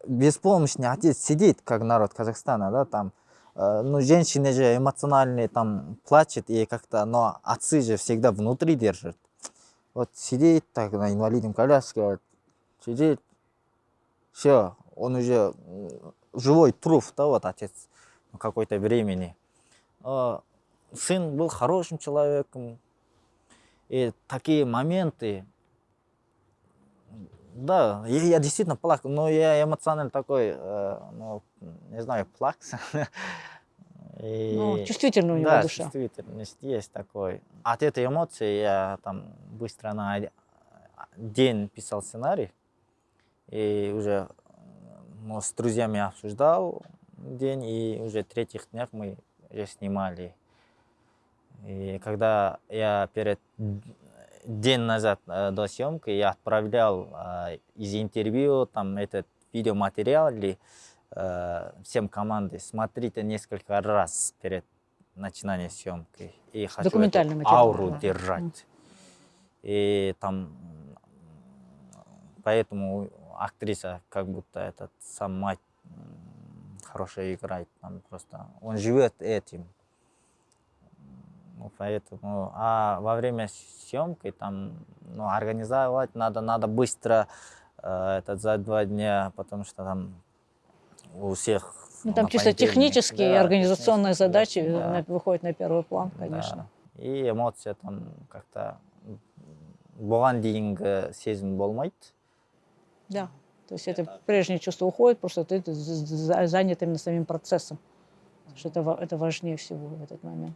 беспомощный отец сидит, как народ Казахстана, да, там. Э, Ну, женщины же эмоциональные там плачут, и как-то, но отцы же всегда внутри держат. Вот сидит так на инвалидном коляске, сидит, все, он уже живой труп, да, вот отец какой-то времени. А сын был хорошим человеком, и такие моменты, да, я, я действительно плакал, но я эмоционально такой, э, ну, не знаю, плакса. <laughs> И- Ну, чувствительная у него да, душа. чувствительность есть такой. От этой эмоции я там быстро на день писал сценарий, и уже ну, с друзьями обсуждал день, и уже третьих днях мы уже снимали. И когда я перед день назад э, до съемки я отправлял э, из интервью там этот видеоматериал или э, всем команде смотрите несколько раз перед начинанием съемки и хочу эту Документальный ауру да. держать. И там поэтому актриса как будто этот сам мать м, хорошо играет там просто он живет этим ну, поэтому, а во время съемки там, ну, организовать надо, надо быстро э, этот за два дня, потому что там у всех. Ну, там на чисто понедельник, технические и да, организационные технические, задачи да, на- выходят на первый план, да. конечно. И эмоция там как-то бұған дейінгі сезім болмайды. Да. То есть это прежнее чувство уходит, просто ты з- з- занят именно самим процессом. Что это, ва- это важнее всего в этот момент.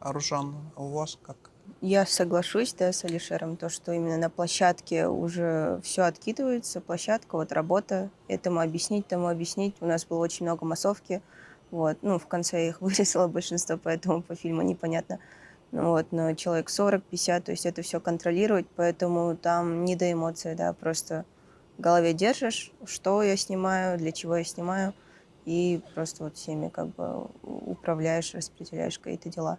Аружан, а у вас как? Я соглашусь, да, с Алишером, то, что именно на площадке уже все откидывается, площадка, вот работа, этому объяснить, тому объяснить. У нас было очень много массовки, Вот. Ну, в конце я их <laughs> вырезала большинство, поэтому по фильму непонятно. Ну, вот, но человек 40-50, то есть это все контролировать, поэтому там не до эмоций, да, просто в голове держишь, что я снимаю, для чего я снимаю, и просто вот всеми как бы управляешь, распределяешь какие-то дела.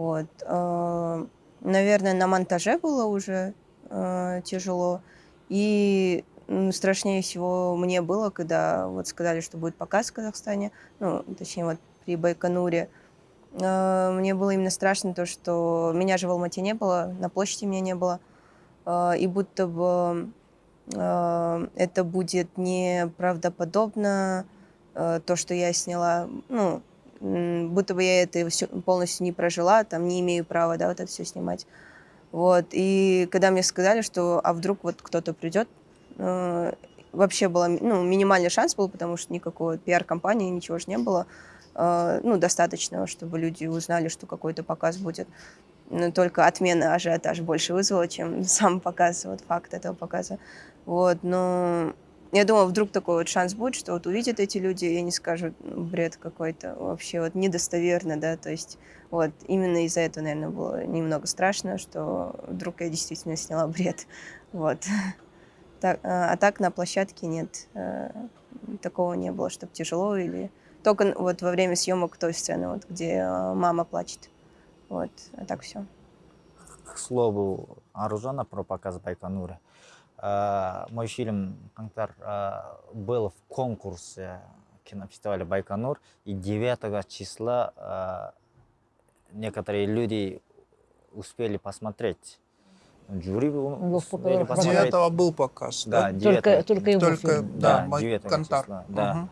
Вот. Э, наверное, на монтаже было уже э, тяжело. И страшнее всего мне было, когда вот сказали, что будет показ в Казахстане, ну, точнее, вот при Байконуре. Э, мне было именно страшно то, что меня же в Алмате не было, на площади меня не было. И будто бы это будет неправдоподобно, то, что я сняла, ну, будто бы я это все полностью не прожила, там не имею права, да, вот это все снимать. Вот, и когда мне сказали, что, а вдруг вот кто-то придет, э, вообще было, ну, минимальный шанс был, потому что никакой пиар-компании, ничего же не было, э, ну, достаточно, чтобы люди узнали, что какой-то показ будет. Но только отмена ажиотаж больше вызвала, чем <laughs> сам показ, вот факт этого показа. Вот, но я думала, вдруг такой вот шанс будет, что вот увидят эти люди, и они скажут, «Ну, бред какой-то, вообще вот недостоверно, да, то есть вот именно из-за этого, наверное, было немного страшно, что вдруг я действительно сняла бред, вот. Так, а, а так на площадке нет, э, такого не было, чтобы тяжело или... Только вот во время съемок той сцены, вот, где э, мама плачет, вот, а так все. К слову, Аружана про показ Байконура. Э, мой фильм «Кантар» э, был в конкурсе кинофестиваля Байконур, и 9 числа э, некоторые люди успели посмотреть. Жюри успели посмотреть. 9 был показ, да? да? 9 только, только его только, фильм. Да, да 9 Кантар. числа, да. Угу.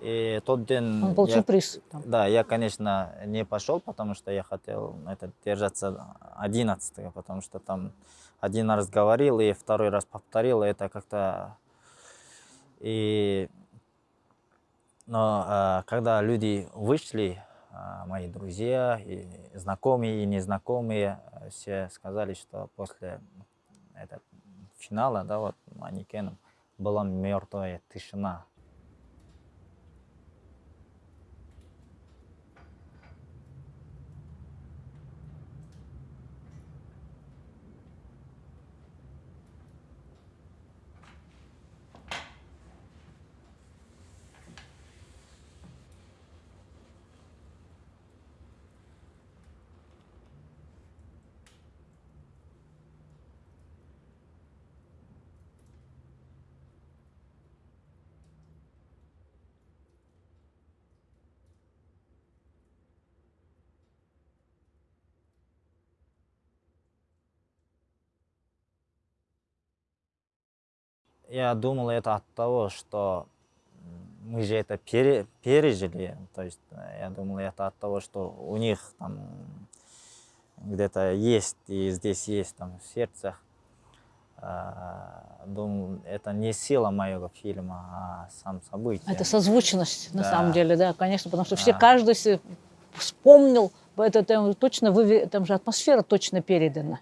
И тот день... Он получил я, приз. Там. Да, я, конечно, не пошел, потому что я хотел это, держаться 11 потому что там один раз говорил и второй раз повторил, это как-то... И... Но а, когда люди вышли, а, мои друзья, и знакомые, и незнакомые, все сказали, что после этого финала, да, вот, манекеном, была мертвая тишина. Я думал, это от того, что мы же это пере, пережили. То есть э, я думал, это от того, что у них там где-то есть, и здесь есть там в сердцах. А, думал, это не сила моего фильма, а сам событие. Это созвучность, на Да. самом деле, да, конечно, потому что все, Да. каждый се- вспомнил, это там точно, выве- там же атмосфера точно передана.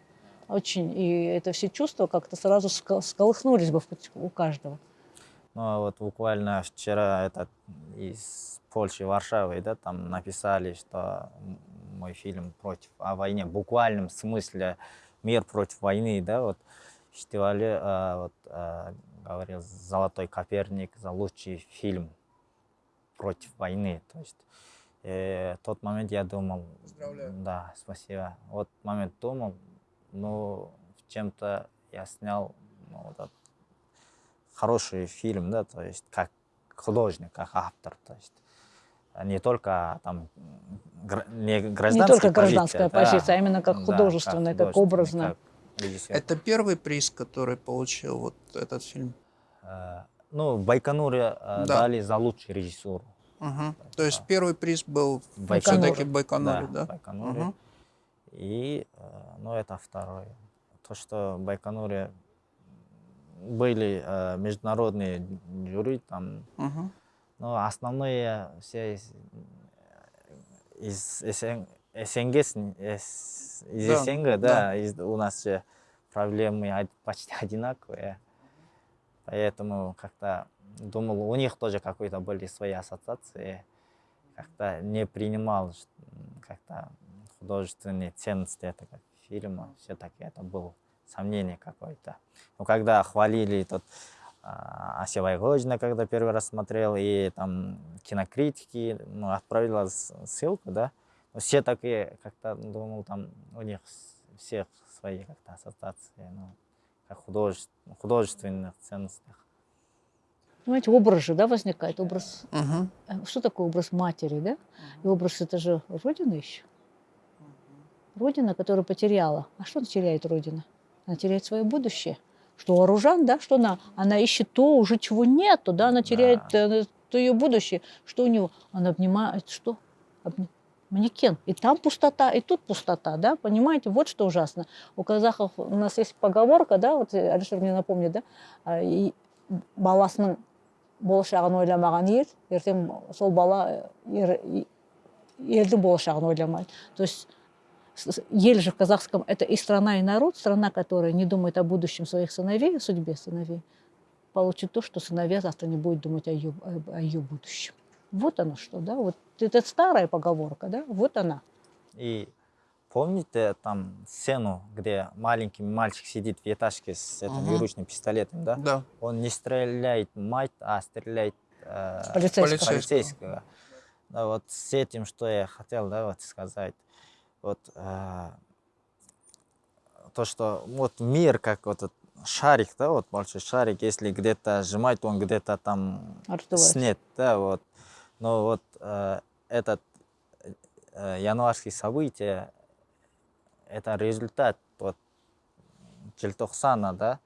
Очень, и это все чувства как-то сразу сколыхнулись бы у каждого. Ну, а вот буквально вчера этот из Польши, Варшавы, да, там написали, что мой фильм против о войне, в буквальном смысле мир против войны, да, вот в фестивале а, вот, а, говорил Золотой Коперник за лучший фильм против войны. То есть э, тот момент я думал, Поздравляю. да, спасибо. Вот момент думал, ну, в чем-то я снял ну, вот этот хороший фильм, да, то есть как художник, как автор, то есть а не только там гра- не Не гражданская только гражданская позиция, позиция, да, а именно как да, художественная, как художественный, образная. как режиссер. Это первый приз, который получил вот этот фильм. Э, Ну, в Байконуре э, Да. дали за лучшую режиссуру. Угу. То есть первый приз был все-таки в Байконуре, да? в Байконуре. Мгм. И, э, ну, это второе. То, что в Байконуре были э, международные жюри, там, Мгм. но основные все из, из СН СНГ, из из Да, СНГ, да, да. из- у нас же проблемы почти одинаковые. Поэтому как-то думал, у них тоже какой-то были свои ассоциации. как-то не принимал как-то художественные ценности этого фильма. Все-таки это было сомнение какое-то. Но когда хвалили тот а, Ася Вайгожина, когда первый раз смотрел, и там кинокритики, ну, отправила ссылку, да, но все такие, как-то думал, там у них всех свои как-то ассоциации, ну, как художеств, художественных ценностях. Понимаете, образ же, да, возникает, образ. Угу. Что такое образ матери, да? И образ это же Родина еще. Родина, которую потеряла. А что она теряет Родина? Она теряет свое будущее. Что у Оружан, да, что она, она ищет то, уже чего нету, да, она теряет да. Э, то ее будущее. Что у него? Она обнимает, что? Обни... Манекен. И там пустота, и тут пустота, да, понимаете? Вот что ужасно. У казахов у нас есть поговорка, да, вот Алишер мне напомнит, да, а, и баласының болашағын ойламаған ер ертең сол бала ер, елдің болашағын ойламайды то есть Ель же в казахском – это и страна, и народ, страна, которая не думает о будущем своих сыновей, о судьбе сыновей, получит то, что сыновья завтра не будут думать о ее, о ее будущем. Вот оно что, да, вот это старая поговорка, да, вот она. И помните там сцену, где маленький мальчик сидит в этажке с этим угу. виручным пистолетом, да? Да. Он не стреляет мать, а стреляет э, полицейского. полицейского. Да, вот с этим, что я хотел, да, вот сказать вот э, то, что вот мир как вот этот шарик, да, вот большой шарик, если где-то сжимать, он где-то там снет, да, вот. Но вот э, этот э, январский событие, это результат вот Желтоқсана, да,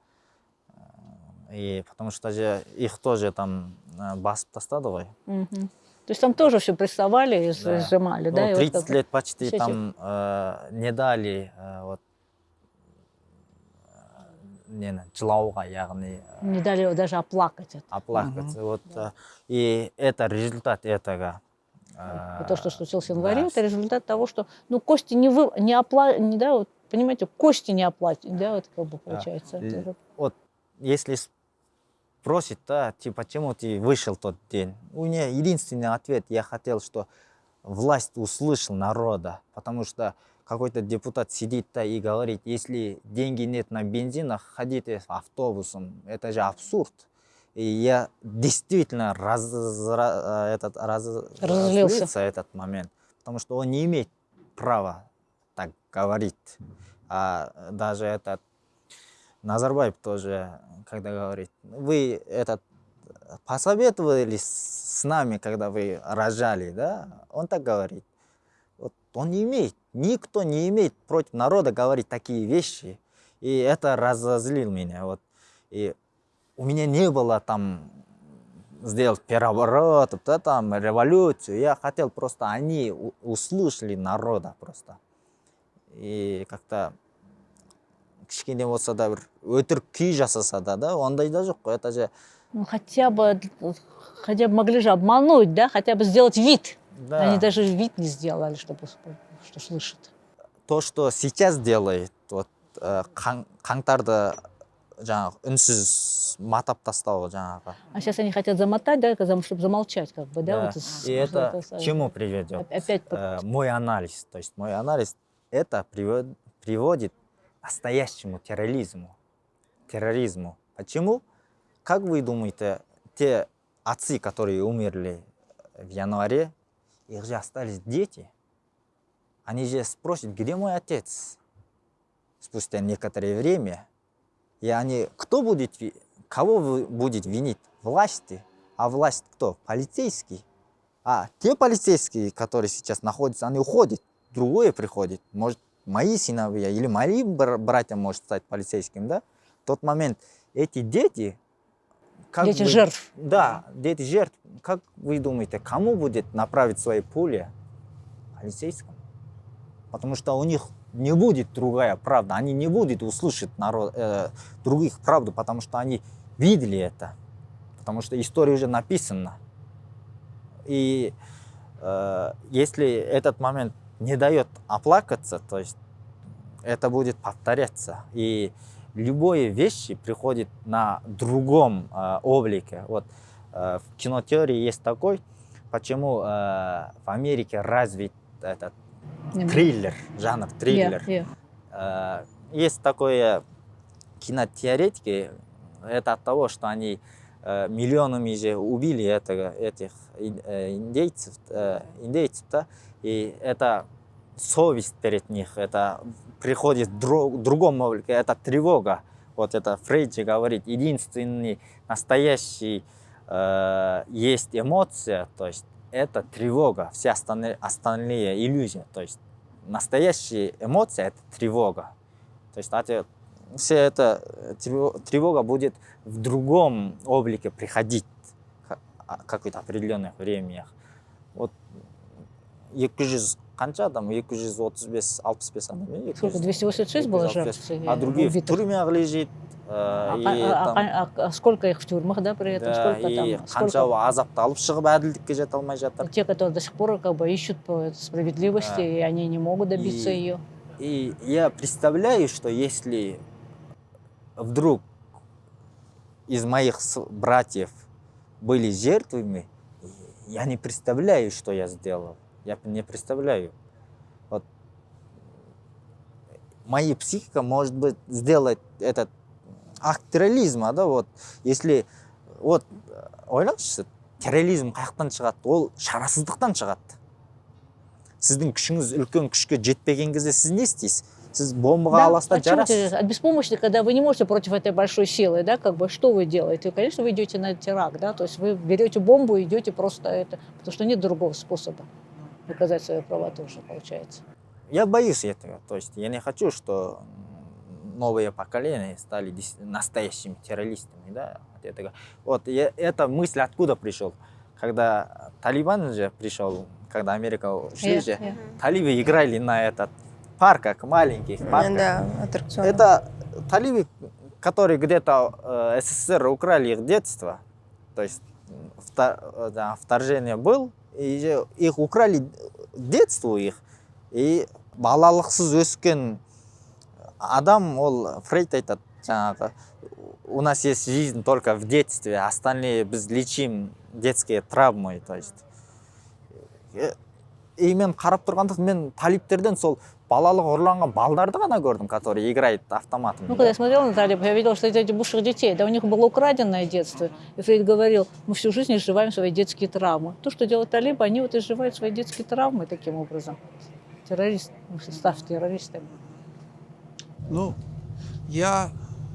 и потому что же их тоже там э, басып тастады ғой. То есть там тоже все прессовали и да. сжимали, ну, да? 30 вот лет почти все там э, не дали э, вот нені жылауға яғни не дали даже оплакать это оплакать угу. вот да. и это результат этого э, то что случилось в январе да. это результат того что ну кости не вы не опла не да вот понимаете кости не оплатить да вот как бы получается да. вот если просит, да, типа, почему ты вышел тот день? У меня единственный ответ, я хотел, что власть услышал народа, потому что какой-то депутат сидит да и говорит, если деньги нет на бензин, ходите автобусом, это же абсурд. И я действительно раз, этот, раз, разозлился этот момент, потому что он не имеет права так говорить. А даже этот Назарбаев тоже, когда говорит, вы этот посоветовались с нами, когда вы рожали, да? Он так говорит. Вот он не имеет, никто не имеет против народа говорить такие вещи. И это разозлил меня. Вот. И у меня не было там сделать переворот, да, там, революцию. Я хотел просто, они услышали народа просто. И как-то кішкене болса да бір өтірік күй жасаса да да ондай да жоқ қой это же ну хотя бы хотя бы могли же обмануть да хотя бы сделать вид да. они даже вид не сделали чтобы что слышат то что сейчас делает вот э, қаңтарды жаңағы үнсіз матап тастау жаңағы а сейчас они хотят замотать да чтобы замолчать как бы да, да. Вот, и это к чему приведет опять э, мой анализ то есть мой анализ это приводит настоящему терроризму. Терроризму. Почему? Как вы думаете, те отцы, которые умерли в январе, их же остались дети. Они же спросят, где мой отец? Спустя некоторое время. И они, кто будет, кого вы будете винить? Власти. А власть кто? Полицейский. А те полицейские, которые сейчас находятся, они уходят. Другое приходит. Может, мои сыновья или мои братья может стать полицейским, да, в тот момент эти дети... Как дети вы, жертв. Да, дети жертв. Как вы думаете, кому будет направить свои пули? Полицейскому. Потому что у них не будет другая правда, они не будут услышать народ, э, других правду, потому что они видели это, потому что история уже написана. И э, если этот момент не дает оплакаться, то есть это будет повторяться. И любые вещи приходят на другом э, облике. Вот э, в кинотеории есть такой, почему э, в Америке развит этот триллер, жанр триллер. Yeah, Э, есть такое кинотеоретики, это от того, что они э, миллионами же убили это, этих э, индейцев, э, индейцев, да, и это совесть перед них, это приходит в дру- другом облике, это тревога. Вот это Фрейд говорит, единственный настоящий э, есть эмоция, то есть это тревога, все остальные, остальные иллюзии. То есть настоящая эмоция – это тревога. То есть это, все это э, трево- тревога будет в другом облике приходить а- какое-то определенное время. Вот екі жүз қанша адам екі жүз отыз бес алпыс бес адам иә? Сколько, 286 было жертв? а другие в убитых? тюрьме лежит э, А, и а- там- а- а- а сколько их в тюрьмах, да, при этом? да, сколько и там? қанша Сколько? азапты алып шығып әділдікке жете алмай жатыр Те, которые до сих пор как бы ищут по справедливости, Да. и они не могут добиться И- ее. И я представляю, что если вдруг из моих с- братьев были жертвами, я не представляю, что я сделал. Я не представляю. Вот моя психика может быть сделать этот акт терроризма, да, вот, если вот ойлаңызшы терроризм қаяқтан шығады ол шарасыздықтан шығады сіздің күшіңіз үлкен күшке жетпеген кезде сіз не істейсіз сіз бомбаға Да, аласыз да от чего жарасыз ты- от беспомощности, когда вы не можете против этой большой силы, да, как бы что вы делаете? Конечно, вы идете на теракт, да, то есть вы берете бомбу и идете просто это, потому что нет другого способа доказать свою правоту уже получается. Я боюсь этого. То есть я не хочу, что новые поколения стали настоящими террористами. Да, от этого. Вот я, эта мысль откуда пришел? Когда Талибан же пришел, когда Америка ушли Я- же, я. талибы играли на этот парках, маленьких парках. Да, аттракцион. Это талибы, которые где-то э, СССР украли их детство. То есть вта- э, да, вторжение был, и их украли детство их. И балалықсыз өскен адам ол фрейд айтады жаңағы у нас есть жизнь только в детстве остальные біз лечим детские травмы то есть Э, и мен қарап тұрғанда мен талиптерден сол балалық ұрланған балдарды ғана көрдім которые играют автоматом Ну, когда я смотрела на талибов, я видела, что это эти бывших детей, да у них было украденное детство. И Фрейд говорил, мы всю жизнь изживаем свои детские травмы. То, что делают талибы, они вот изживают свои детские травмы таким образом. Террорист, ну, став террористами. Ну, я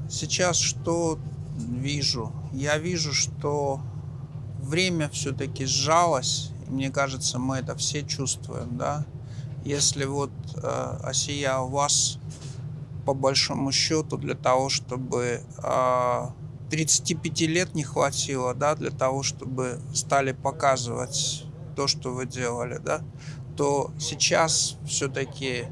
сейчас что вижу? Я вижу, что время все-таки сжалось. Мне кажется, мы это все чувствуем, да. Если вот, э, Асия, у вас по большому счету для того, чтобы э, 35 лет не хватило, да, для того, чтобы стали показывать то, что вы делали, да, то сейчас все-таки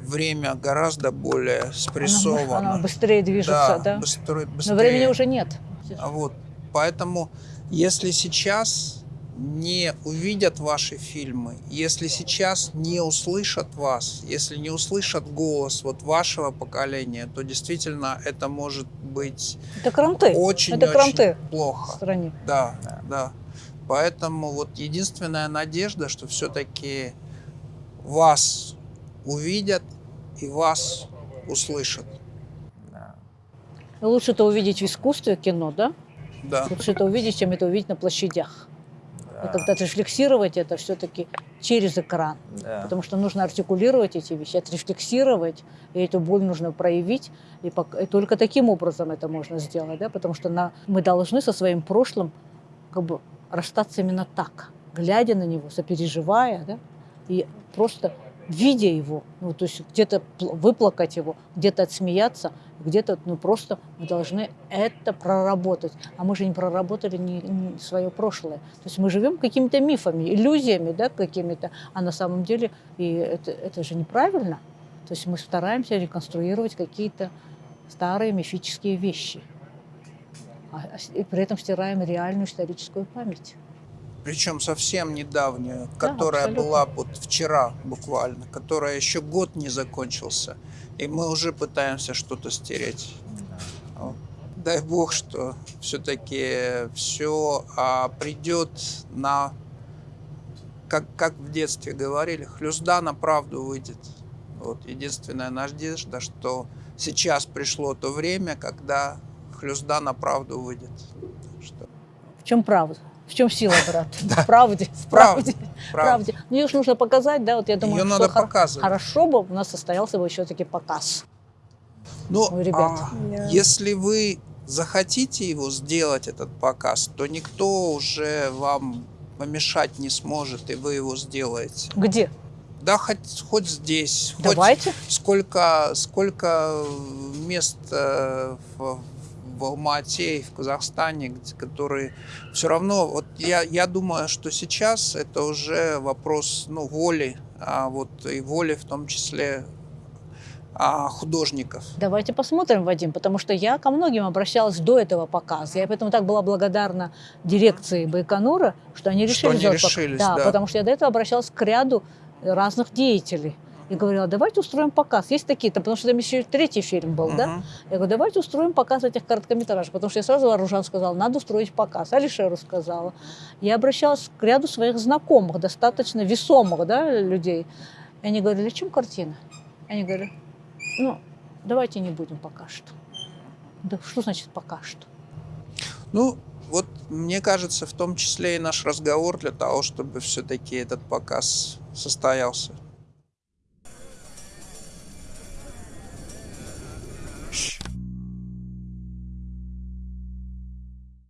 время гораздо более спрессовано. Оно быстрее движется, да? быстро- Но быстрее. времени уже нет. Вот, поэтому, если сейчас не увидят ваши фильмы, если сейчас не услышат вас, если не услышат голос вот вашего поколения, то действительно это может быть Это кранты. очень, это кранты плохо. в стране. Да, да. Поэтому вот единственная надежда, что все-таки вас увидят и вас услышат. Лучше это увидеть в искусстве кино, да? Да. Лучше это увидеть, чем это увидеть на площадях. И как-то отрефлексировать это все-таки через экран. Да. Потому что нужно артикулировать эти вещи, отрефлексировать, и эту боль нужно проявить. И, пок- и только таким образом это можно сделать, да? потому что на, мы должны со своим прошлым как бы расстаться именно так, глядя на него, сопереживая, да? и просто видя его, ну, то есть где-то пл- выплакать его, где-то отсмеяться, где-то ну, просто мы должны это проработать. А мы же не проработали ни, свое прошлое. То есть мы живем какими-то мифами, иллюзиями да, какими-то, а на самом деле и это, это же неправильно. То есть мы стараемся реконструировать какие-то старые мифические вещи. А- а и при этом стираем реальную историческую память. Причем совсем недавнюю, которая абсолютно. была вот вчера буквально, которая еще год не закончился, и мы уже пытаемся что-то стереть. Вот. дай бог, что все-таки все а, придет на, как, как в детстве говорили, хлюзда на правду выйдет. Вот единственная надежда, что сейчас пришло то время, когда хлюзда на правду выйдет. Что... В чем правда? В чем сила, брат? <laughs> В правде. В правде. В правде. Ну, ее же нужно показать, да, вот я думаю, Ее что надо хор- показывать. хорошо бы у нас состоялся бы еще таки показ. Ну, у ребят. а, Да. если вы захотите его сделать, этот показ, то никто уже вам помешать не сможет, и вы его сделаете. Где? Да, хоть, хоть здесь. хоть Давайте. сколько, сколько мест э, в, в Алмате и в Казахстане, которые все равно, вот я, я думаю, что сейчас это уже вопрос ну, воли, а вот и воли в том числе а, художников. Давайте посмотрим, Вадим, потому что я ко многим обращалась до этого показа. Я поэтому так была благодарна дирекции Байконура, что они решили Что они сделать показ. решились, да, да. потому что я до этого обращалась к ряду разных деятелей. И говорила, давайте устроим показ. Есть такие-то, потому что там еще и третий фильм был, да? Мгм. Я говорю, давайте устроим показ этих короткометражек. Потому что я сразу Аружан сказала, надо устроить показ. Алишеру сказала. Я обращалась к ряду своих знакомых, достаточно весомых да, людей. И они говорили, чем картина? Они говорят, ну, давайте не будем пока что. Да что значит пока что? Ну, вот мне кажется, в том числе и наш разговор для того, чтобы все-таки этот показ состоялся.